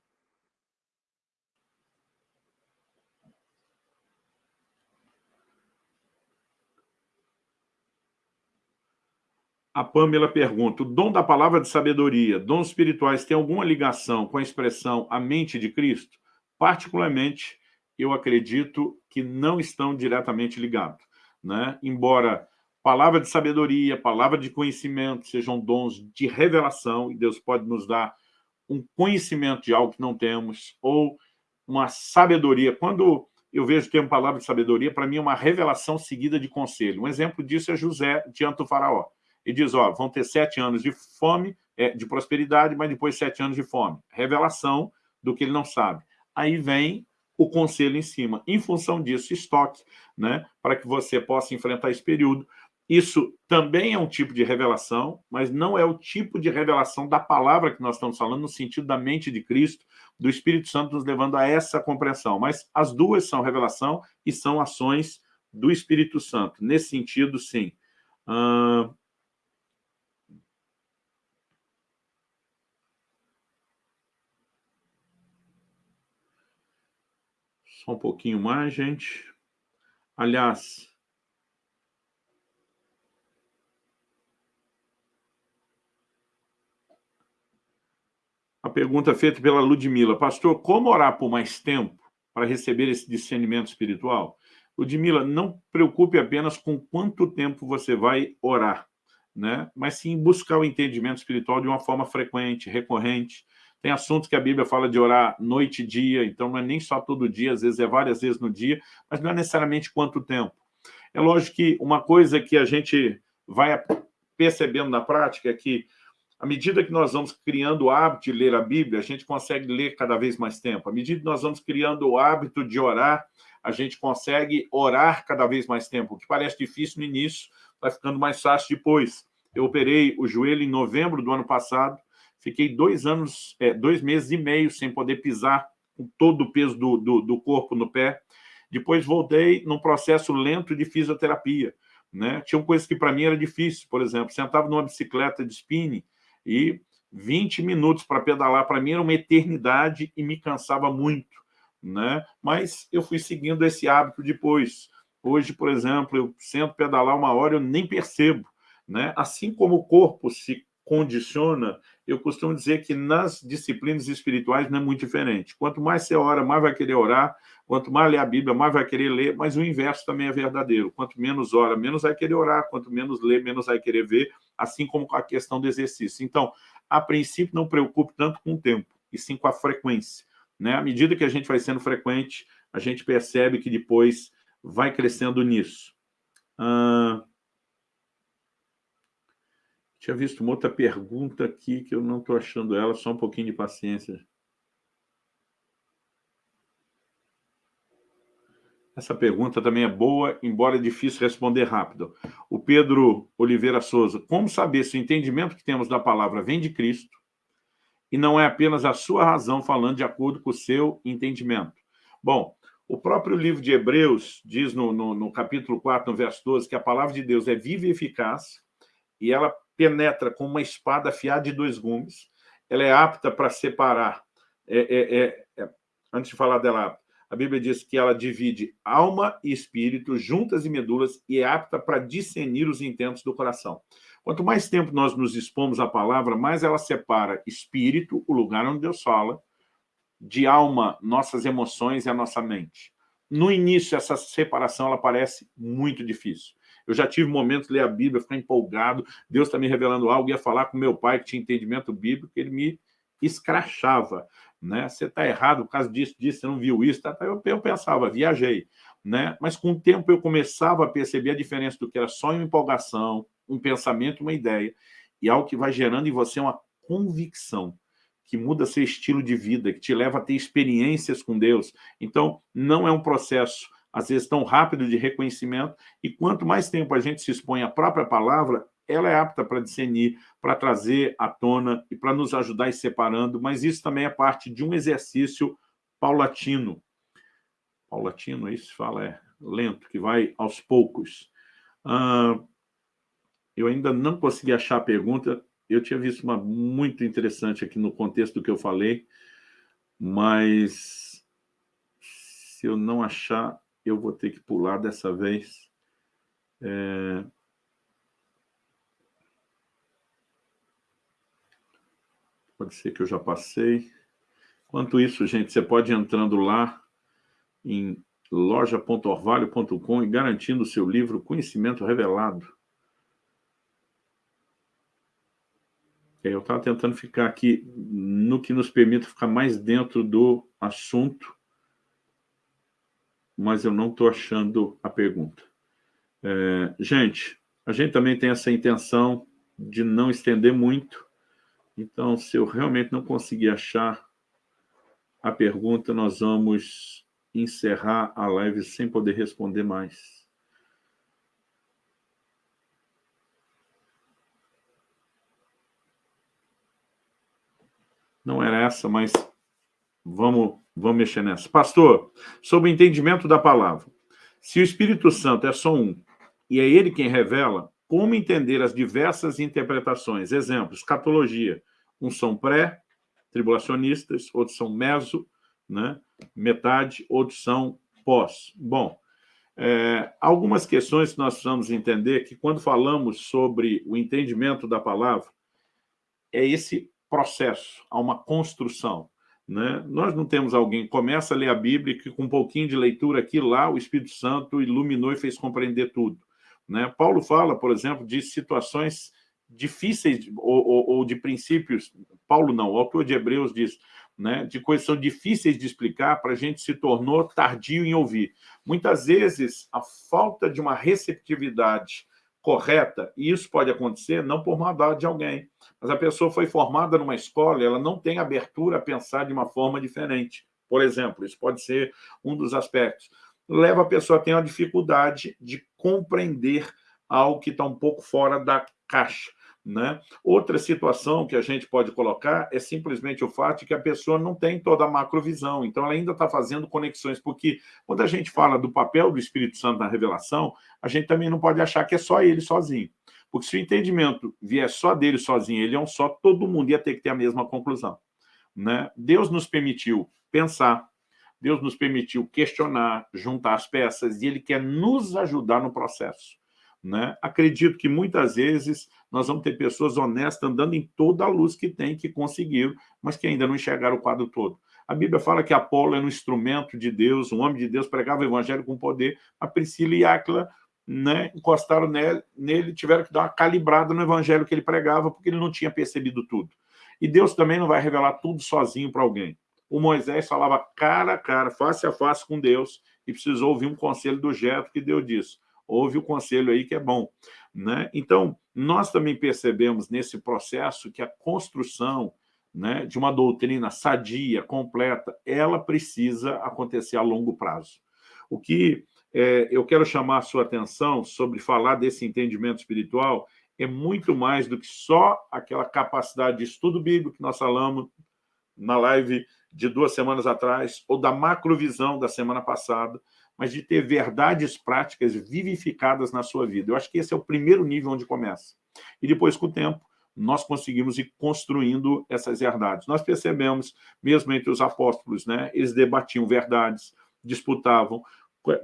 A Pamela pergunta, o dom da palavra de sabedoria, dons espirituais, tem alguma ligação com a expressão a mente de Cristo? Particularmente, eu acredito que não estão diretamente ligados. Né? Embora palavra de sabedoria, palavra de conhecimento sejam dons de revelação, e Deus pode nos dar um conhecimento de algo que não temos, ou uma sabedoria. Quando eu vejo o termo palavra de sabedoria, para mim é uma revelação seguida de conselho. Um exemplo disso é José diante do faraó. Ele diz, ó, vão ter sete anos de fome, é, de prosperidade, mas depois sete anos de fome. Revelação do que ele não sabe. Aí vem o conselho em cima. Em função disso, estoque, né, para que você possa enfrentar esse período. Isso também é um tipo de revelação, mas não é o tipo de revelação da palavra que nós estamos falando, no sentido da mente de Cristo, do Espírito Santo nos levando a essa compreensão. Mas as duas são revelação e são ações do Espírito Santo. Nesse sentido, sim. Uh... Só um pouquinho mais, gente. Aliás, A pergunta feita pela Ludmila. Pastor, como orar por mais tempo para receber esse discernimento espiritual? Ludmila, não preocupe apenas com quanto tempo você vai orar, né? mas sim buscar o entendimento espiritual de uma forma frequente, recorrente. Tem assuntos que a Bíblia fala de orar noite e dia, então não é nem só todo dia, às vezes é várias vezes no dia, mas não é necessariamente quanto tempo. É lógico que uma coisa que a gente vai percebendo na prática é que à medida que nós vamos criando o hábito de ler a Bíblia, a gente consegue ler cada vez mais tempo. À medida que nós vamos criando o hábito de orar, a gente consegue orar cada vez mais tempo. O que parece difícil no início, vai ficando mais fácil depois. Eu operei o joelho em novembro do ano passado, fiquei dois anos, é, dois meses e meio sem poder pisar com todo o peso do, do, do corpo no pé. Depois voltei num processo lento de fisioterapia. Né? Tinham coisas que para mim era difícil, por exemplo, sentava numa bicicleta de spinning, e 20 minutos para pedalar, para mim, era uma eternidade e me cansava muito. Né? Mas eu fui seguindo esse hábito depois. Hoje, por exemplo, eu sento pedalar uma hora, eu nem percebo. Né? Assim como o corpo se condiciona, eu costumo dizer que nas disciplinas espirituais não é muito diferente. Quanto mais você ora, mais vai querer orar, quanto mais lê a Bíblia, mais vai querer ler, mas o inverso também é verdadeiro. Quanto menos ora, menos vai querer orar, quanto menos lê, menos vai querer ver, assim como com a questão do exercício. Então, a princípio, não preocupe tanto com o tempo, e sim com a frequência. Né? À medida que a gente vai sendo frequente, a gente percebe que depois vai crescendo nisso. Ah, tinha visto uma outra pergunta aqui que eu não estou achando ela, só um pouquinho de paciência. Essa pergunta também é boa, embora é difícil responder rápido. O Pedro Oliveira Souza, como saber se o entendimento que temos da palavra vem de Cristo e não é apenas a sua razão falando de acordo com o seu entendimento? Bom, o próprio livro de Hebreus diz no, no, no capítulo 4, no verso 12, que a palavra de Deus é viva e eficaz e ela penetra com uma espada afiada de dois gumes, ela é apta para separar, é, é, é, é antes de falar dela, a Bíblia diz que ela divide alma e espírito, juntas e medulas, e é apta para discernir os intentos do coração. Quanto mais tempo nós nos expomos à palavra, mais ela separa espírito, o lugar onde Deus fala, de alma, nossas emoções e a nossa mente. No início, essa separação ela parece muito difícil. Eu já tive momentos de ler a Bíblia, ficar empolgado, Deus está me revelando algo, ia falar com meu pai que tinha entendimento bíblico, ele me escrachava. né? Você está errado por causa disso, disso, você não viu isso. Tá? Eu, eu pensava, viajei. Né? Mas com o tempo eu começava a perceber a diferença do que era só uma empolgação, um pensamento, uma ideia, e algo que vai gerando em você uma convicção, que muda seu estilo de vida, que te leva a ter experiências com Deus. Então, não é um processo, às vezes, tão rápido de reconhecimento, e quanto mais tempo a gente se expõe à própria palavra, ela é apta para discernir, para trazer à tona e para nos ajudar a ir separando, mas isso também é parte de um exercício paulatino. Paulatino, é isso fala, é lento, que vai aos poucos. Ah, eu ainda não consegui achar a pergunta, eu tinha visto uma muito interessante aqui no contexto do que eu falei, mas se eu não achar, eu vou ter que pular dessa vez. É... Pode ser que eu já passei. Enquanto isso, gente, você pode ir entrando lá em loja.orvalho.com e garantindo o seu livro Conhecimento Revelado. É, eu estava tentando ficar aqui no que nos permite ficar mais dentro do assunto, mas eu não estou achando a pergunta. É, gente, a gente também tem essa intenção de não estender muito, então, se eu realmente não conseguir achar a pergunta, nós vamos encerrar a live sem poder responder mais. Não era essa, mas vamos, vamos mexer nessa. Pastor, sobre o entendimento da palavra. Se o Espírito Santo é só um, e é ele quem revela, como entender as diversas interpretações? Exemplo, escatologia. Uns são pré-tribulacionistas, outros são meso, né? metade, outros são pós. Bom, é, algumas questões que nós precisamos entender que quando falamos sobre o entendimento da palavra, é esse processo, há uma construção. Né? Nós não temos alguém que começa a ler a Bíblia que com um pouquinho de leitura aqui lá, o Espírito Santo iluminou e fez compreender tudo. Né? Paulo fala, por exemplo, de situações difíceis ou, ou, ou, de princípios, Paulo não, o autor de Hebreus diz, né, de coisas são difíceis de explicar, para a gente se tornou tardio em ouvir. Muitas vezes, a falta de uma receptividade correta, e isso pode acontecer não por maldade de alguém, mas a pessoa foi formada numa escola ela não tem abertura a pensar de uma forma diferente. Por exemplo, isso pode ser um dos aspectos. Leva a pessoa a ter uma dificuldade de compreender algo que está um pouco fora da caixa. Né? Outra situação que a gente pode colocar é simplesmente o fato de que a pessoa não tem toda a macrovisão, então ela ainda está fazendo conexões, porque quando a gente fala do papel do Espírito Santo na revelação, a gente também não pode achar que é só ele sozinho. Porque se o entendimento vier só dele sozinho, ele é um só, todo mundo ia ter que ter a mesma conclusão. Né? Deus nos permitiu pensar, Deus nos permitiu questionar, juntar as peças, e Ele quer nos ajudar no processo. Né? Acredito que muitas vezes nós vamos ter pessoas honestas andando em toda a luz que tem, que conseguiram, mas que ainda não enxergaram o quadro todo. A Bíblia fala que Apolo era um instrumento de Deus, um homem de Deus, pregava o evangelho com poder. A Priscila e Áquila né, encostaram nele, tiveram que dar uma calibrada no evangelho que ele pregava, porque ele não tinha percebido tudo. E Deus também não vai revelar tudo sozinho para alguém. O Moisés falava cara a cara, face a face com Deus, e precisou ouvir um conselho do Jeto que Deus disse houve o conselho aí que é bom. Né? Então, nós também percebemos nesse processo que a construção né, de uma doutrina sadia, completa, ela precisa acontecer a longo prazo. O que é, eu quero chamar a sua atenção sobre falar desse entendimento espiritual é muito mais do que só aquela capacidade de estudo bíblico que nós falamos na live de duas semanas atrás, ou da macrovisão da semana passada, mas de ter verdades práticas vivificadas na sua vida. Eu acho que esse é o primeiro nível onde começa. E depois, com o tempo, nós conseguimos ir construindo essas verdades. Nós percebemos, mesmo entre os apóstolos, né, eles debatiam verdades, disputavam,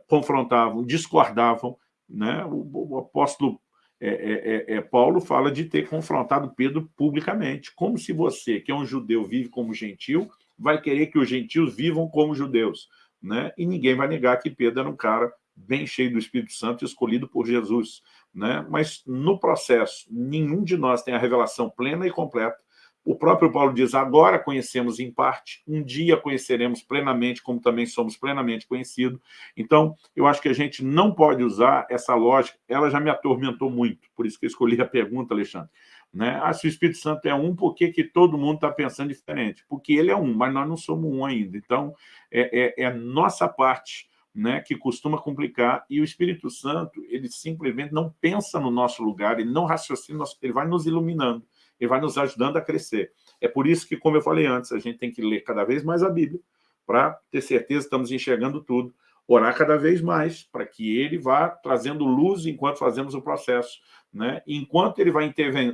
confrontavam, discordavam. Né? O, o apóstolo é, é, é, é Paulo fala de ter confrontado Pedro publicamente, como se você, que é um judeu, vive como gentil, vai querer que os gentios vivam como judeus né? e ninguém vai negar que Pedro era um cara bem cheio do Espírito Santo, escolhido por Jesus. Né? Mas, no processo, nenhum de nós tem a revelação plena e completa O próprio Paulo diz, agora conhecemos em parte, um dia conheceremos plenamente, como também somos plenamente conhecidos. Então, eu acho que a gente não pode usar essa lógica, ela já me atormentou muito, por isso que eu escolhi a pergunta, Alexandre. Né? Ah, se o Espírito Santo é um, por que, que todo mundo está pensando diferente? Porque ele é um, mas nós não somos um ainda. Então, é, é, é nossa parte né, que costuma complicar, e o Espírito Santo, ele simplesmente não pensa no nosso lugar, ele não raciocina, ele vai nos iluminando e vai nos ajudando a crescer. É por isso que, como eu falei antes, a gente tem que ler cada vez mais a Bíblia, para ter certeza que estamos enxergando tudo, orar cada vez mais, para que ele vá trazendo luz enquanto fazemos o processo. Né? Enquanto ele vai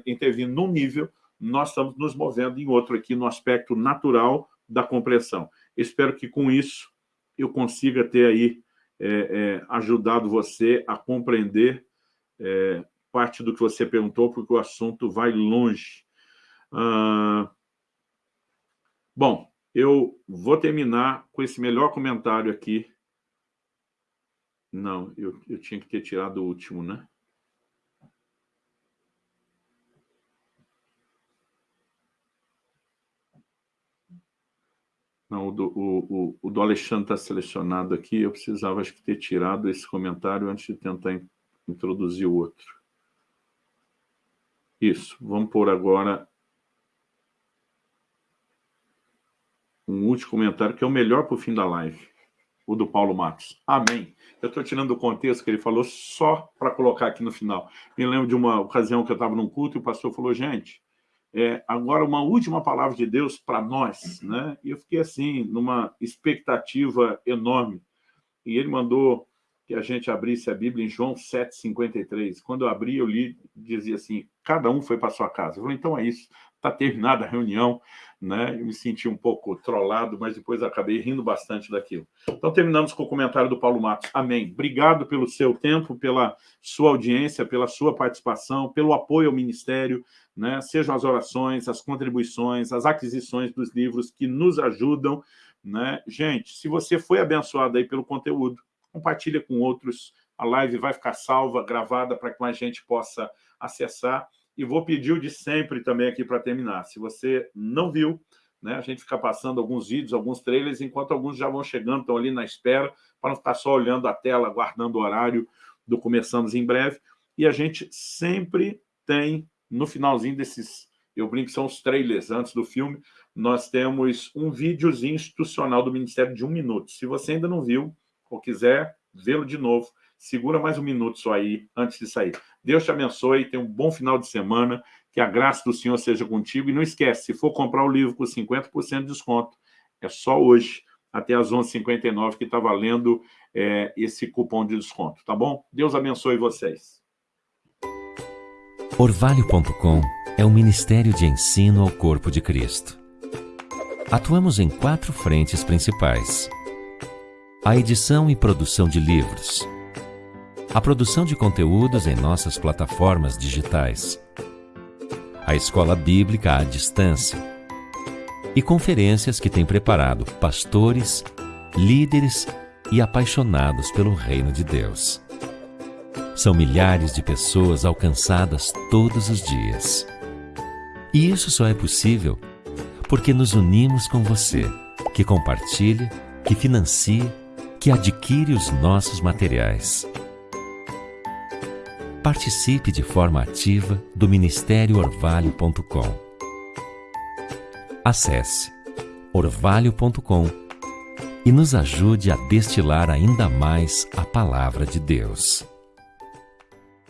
intervir num nível, nós estamos nos movendo em outro aqui, no aspecto natural da compreensão. Espero que com isso eu consiga ter aí é, é, ajudado você a compreender é, parte do que você perguntou, porque o assunto vai longe. Ah, bom, eu vou terminar com esse melhor comentário aqui. Não, eu, eu tinha que ter tirado o último, né? Não, o do, o, o, o do Alexandre está selecionado aqui. Eu precisava, acho que, ter tirado esse comentário antes de tentar introduzir o outro. Isso, vamos pôr agora um último comentário, que é o melhor para o fim da live, o do Paulo Matos. Amém. Eu estou tirando do contexto que ele falou só para colocar aqui no final. Me lembro de uma ocasião que eu estava num culto e o pastor falou, gente, é, agora uma última palavra de Deus para nós, né? E eu fiquei assim, numa expectativa enorme. E ele mandou que a gente abrisse a Bíblia em João 7,53. Quando eu abri, eu li, dizia assim, cada um foi para sua casa. Eu falei, então é isso, está terminada a reunião, né? Eu me senti um pouco trollado, mas depois acabei rindo bastante daquilo. Então terminamos com o comentário do Paulo Matos. Amém. Obrigado pelo seu tempo, pela sua audiência, pela sua participação, pelo apoio ao ministério, né? Sejam as orações, as contribuições, as aquisições dos livros que nos ajudam, né? Gente, se você foi abençoado aí pelo conteúdo, compartilha com outros, a live vai ficar salva, gravada, para que mais gente possa acessar. E vou pedir o de sempre também aqui para terminar. Se você não viu, né, a gente fica passando alguns vídeos, alguns trailers, enquanto alguns já vão chegando, estão ali na espera, para não ficar só olhando a tela, aguardando o horário do Começamos em Breve. E a gente sempre tem, no finalzinho desses, eu brinco são os trailers antes do filme, nós temos um videozinho institucional do Ministério de um minuto. Se você ainda não viu, ou quiser vê-lo de novo, segura mais um minuto só aí, antes de sair. Deus te abençoe, tenha um bom final de semana, que a graça do Senhor seja contigo, e não esquece, se for comprar o livro com 50% de desconto, é só hoje, até às 11h59, que está valendo é, esse cupom de desconto, tá bom? Deus abençoe vocês. Orvalho.com é um ministério de ensino ao corpo de Cristo. Atuamos em quatro frentes principais a edição e produção de livros, a produção de conteúdos em nossas plataformas digitais, a escola bíblica à distância e conferências que tem preparado pastores, líderes e apaixonados pelo reino de Deus. São milhares de pessoas alcançadas todos os dias. E isso só é possível porque nos unimos com você, que compartilha, que financia que adquire os nossos materiais. Participe de forma ativa do Ministério Orvalho.com. Acesse orvalho.com e nos ajude a destilar ainda mais a palavra de Deus.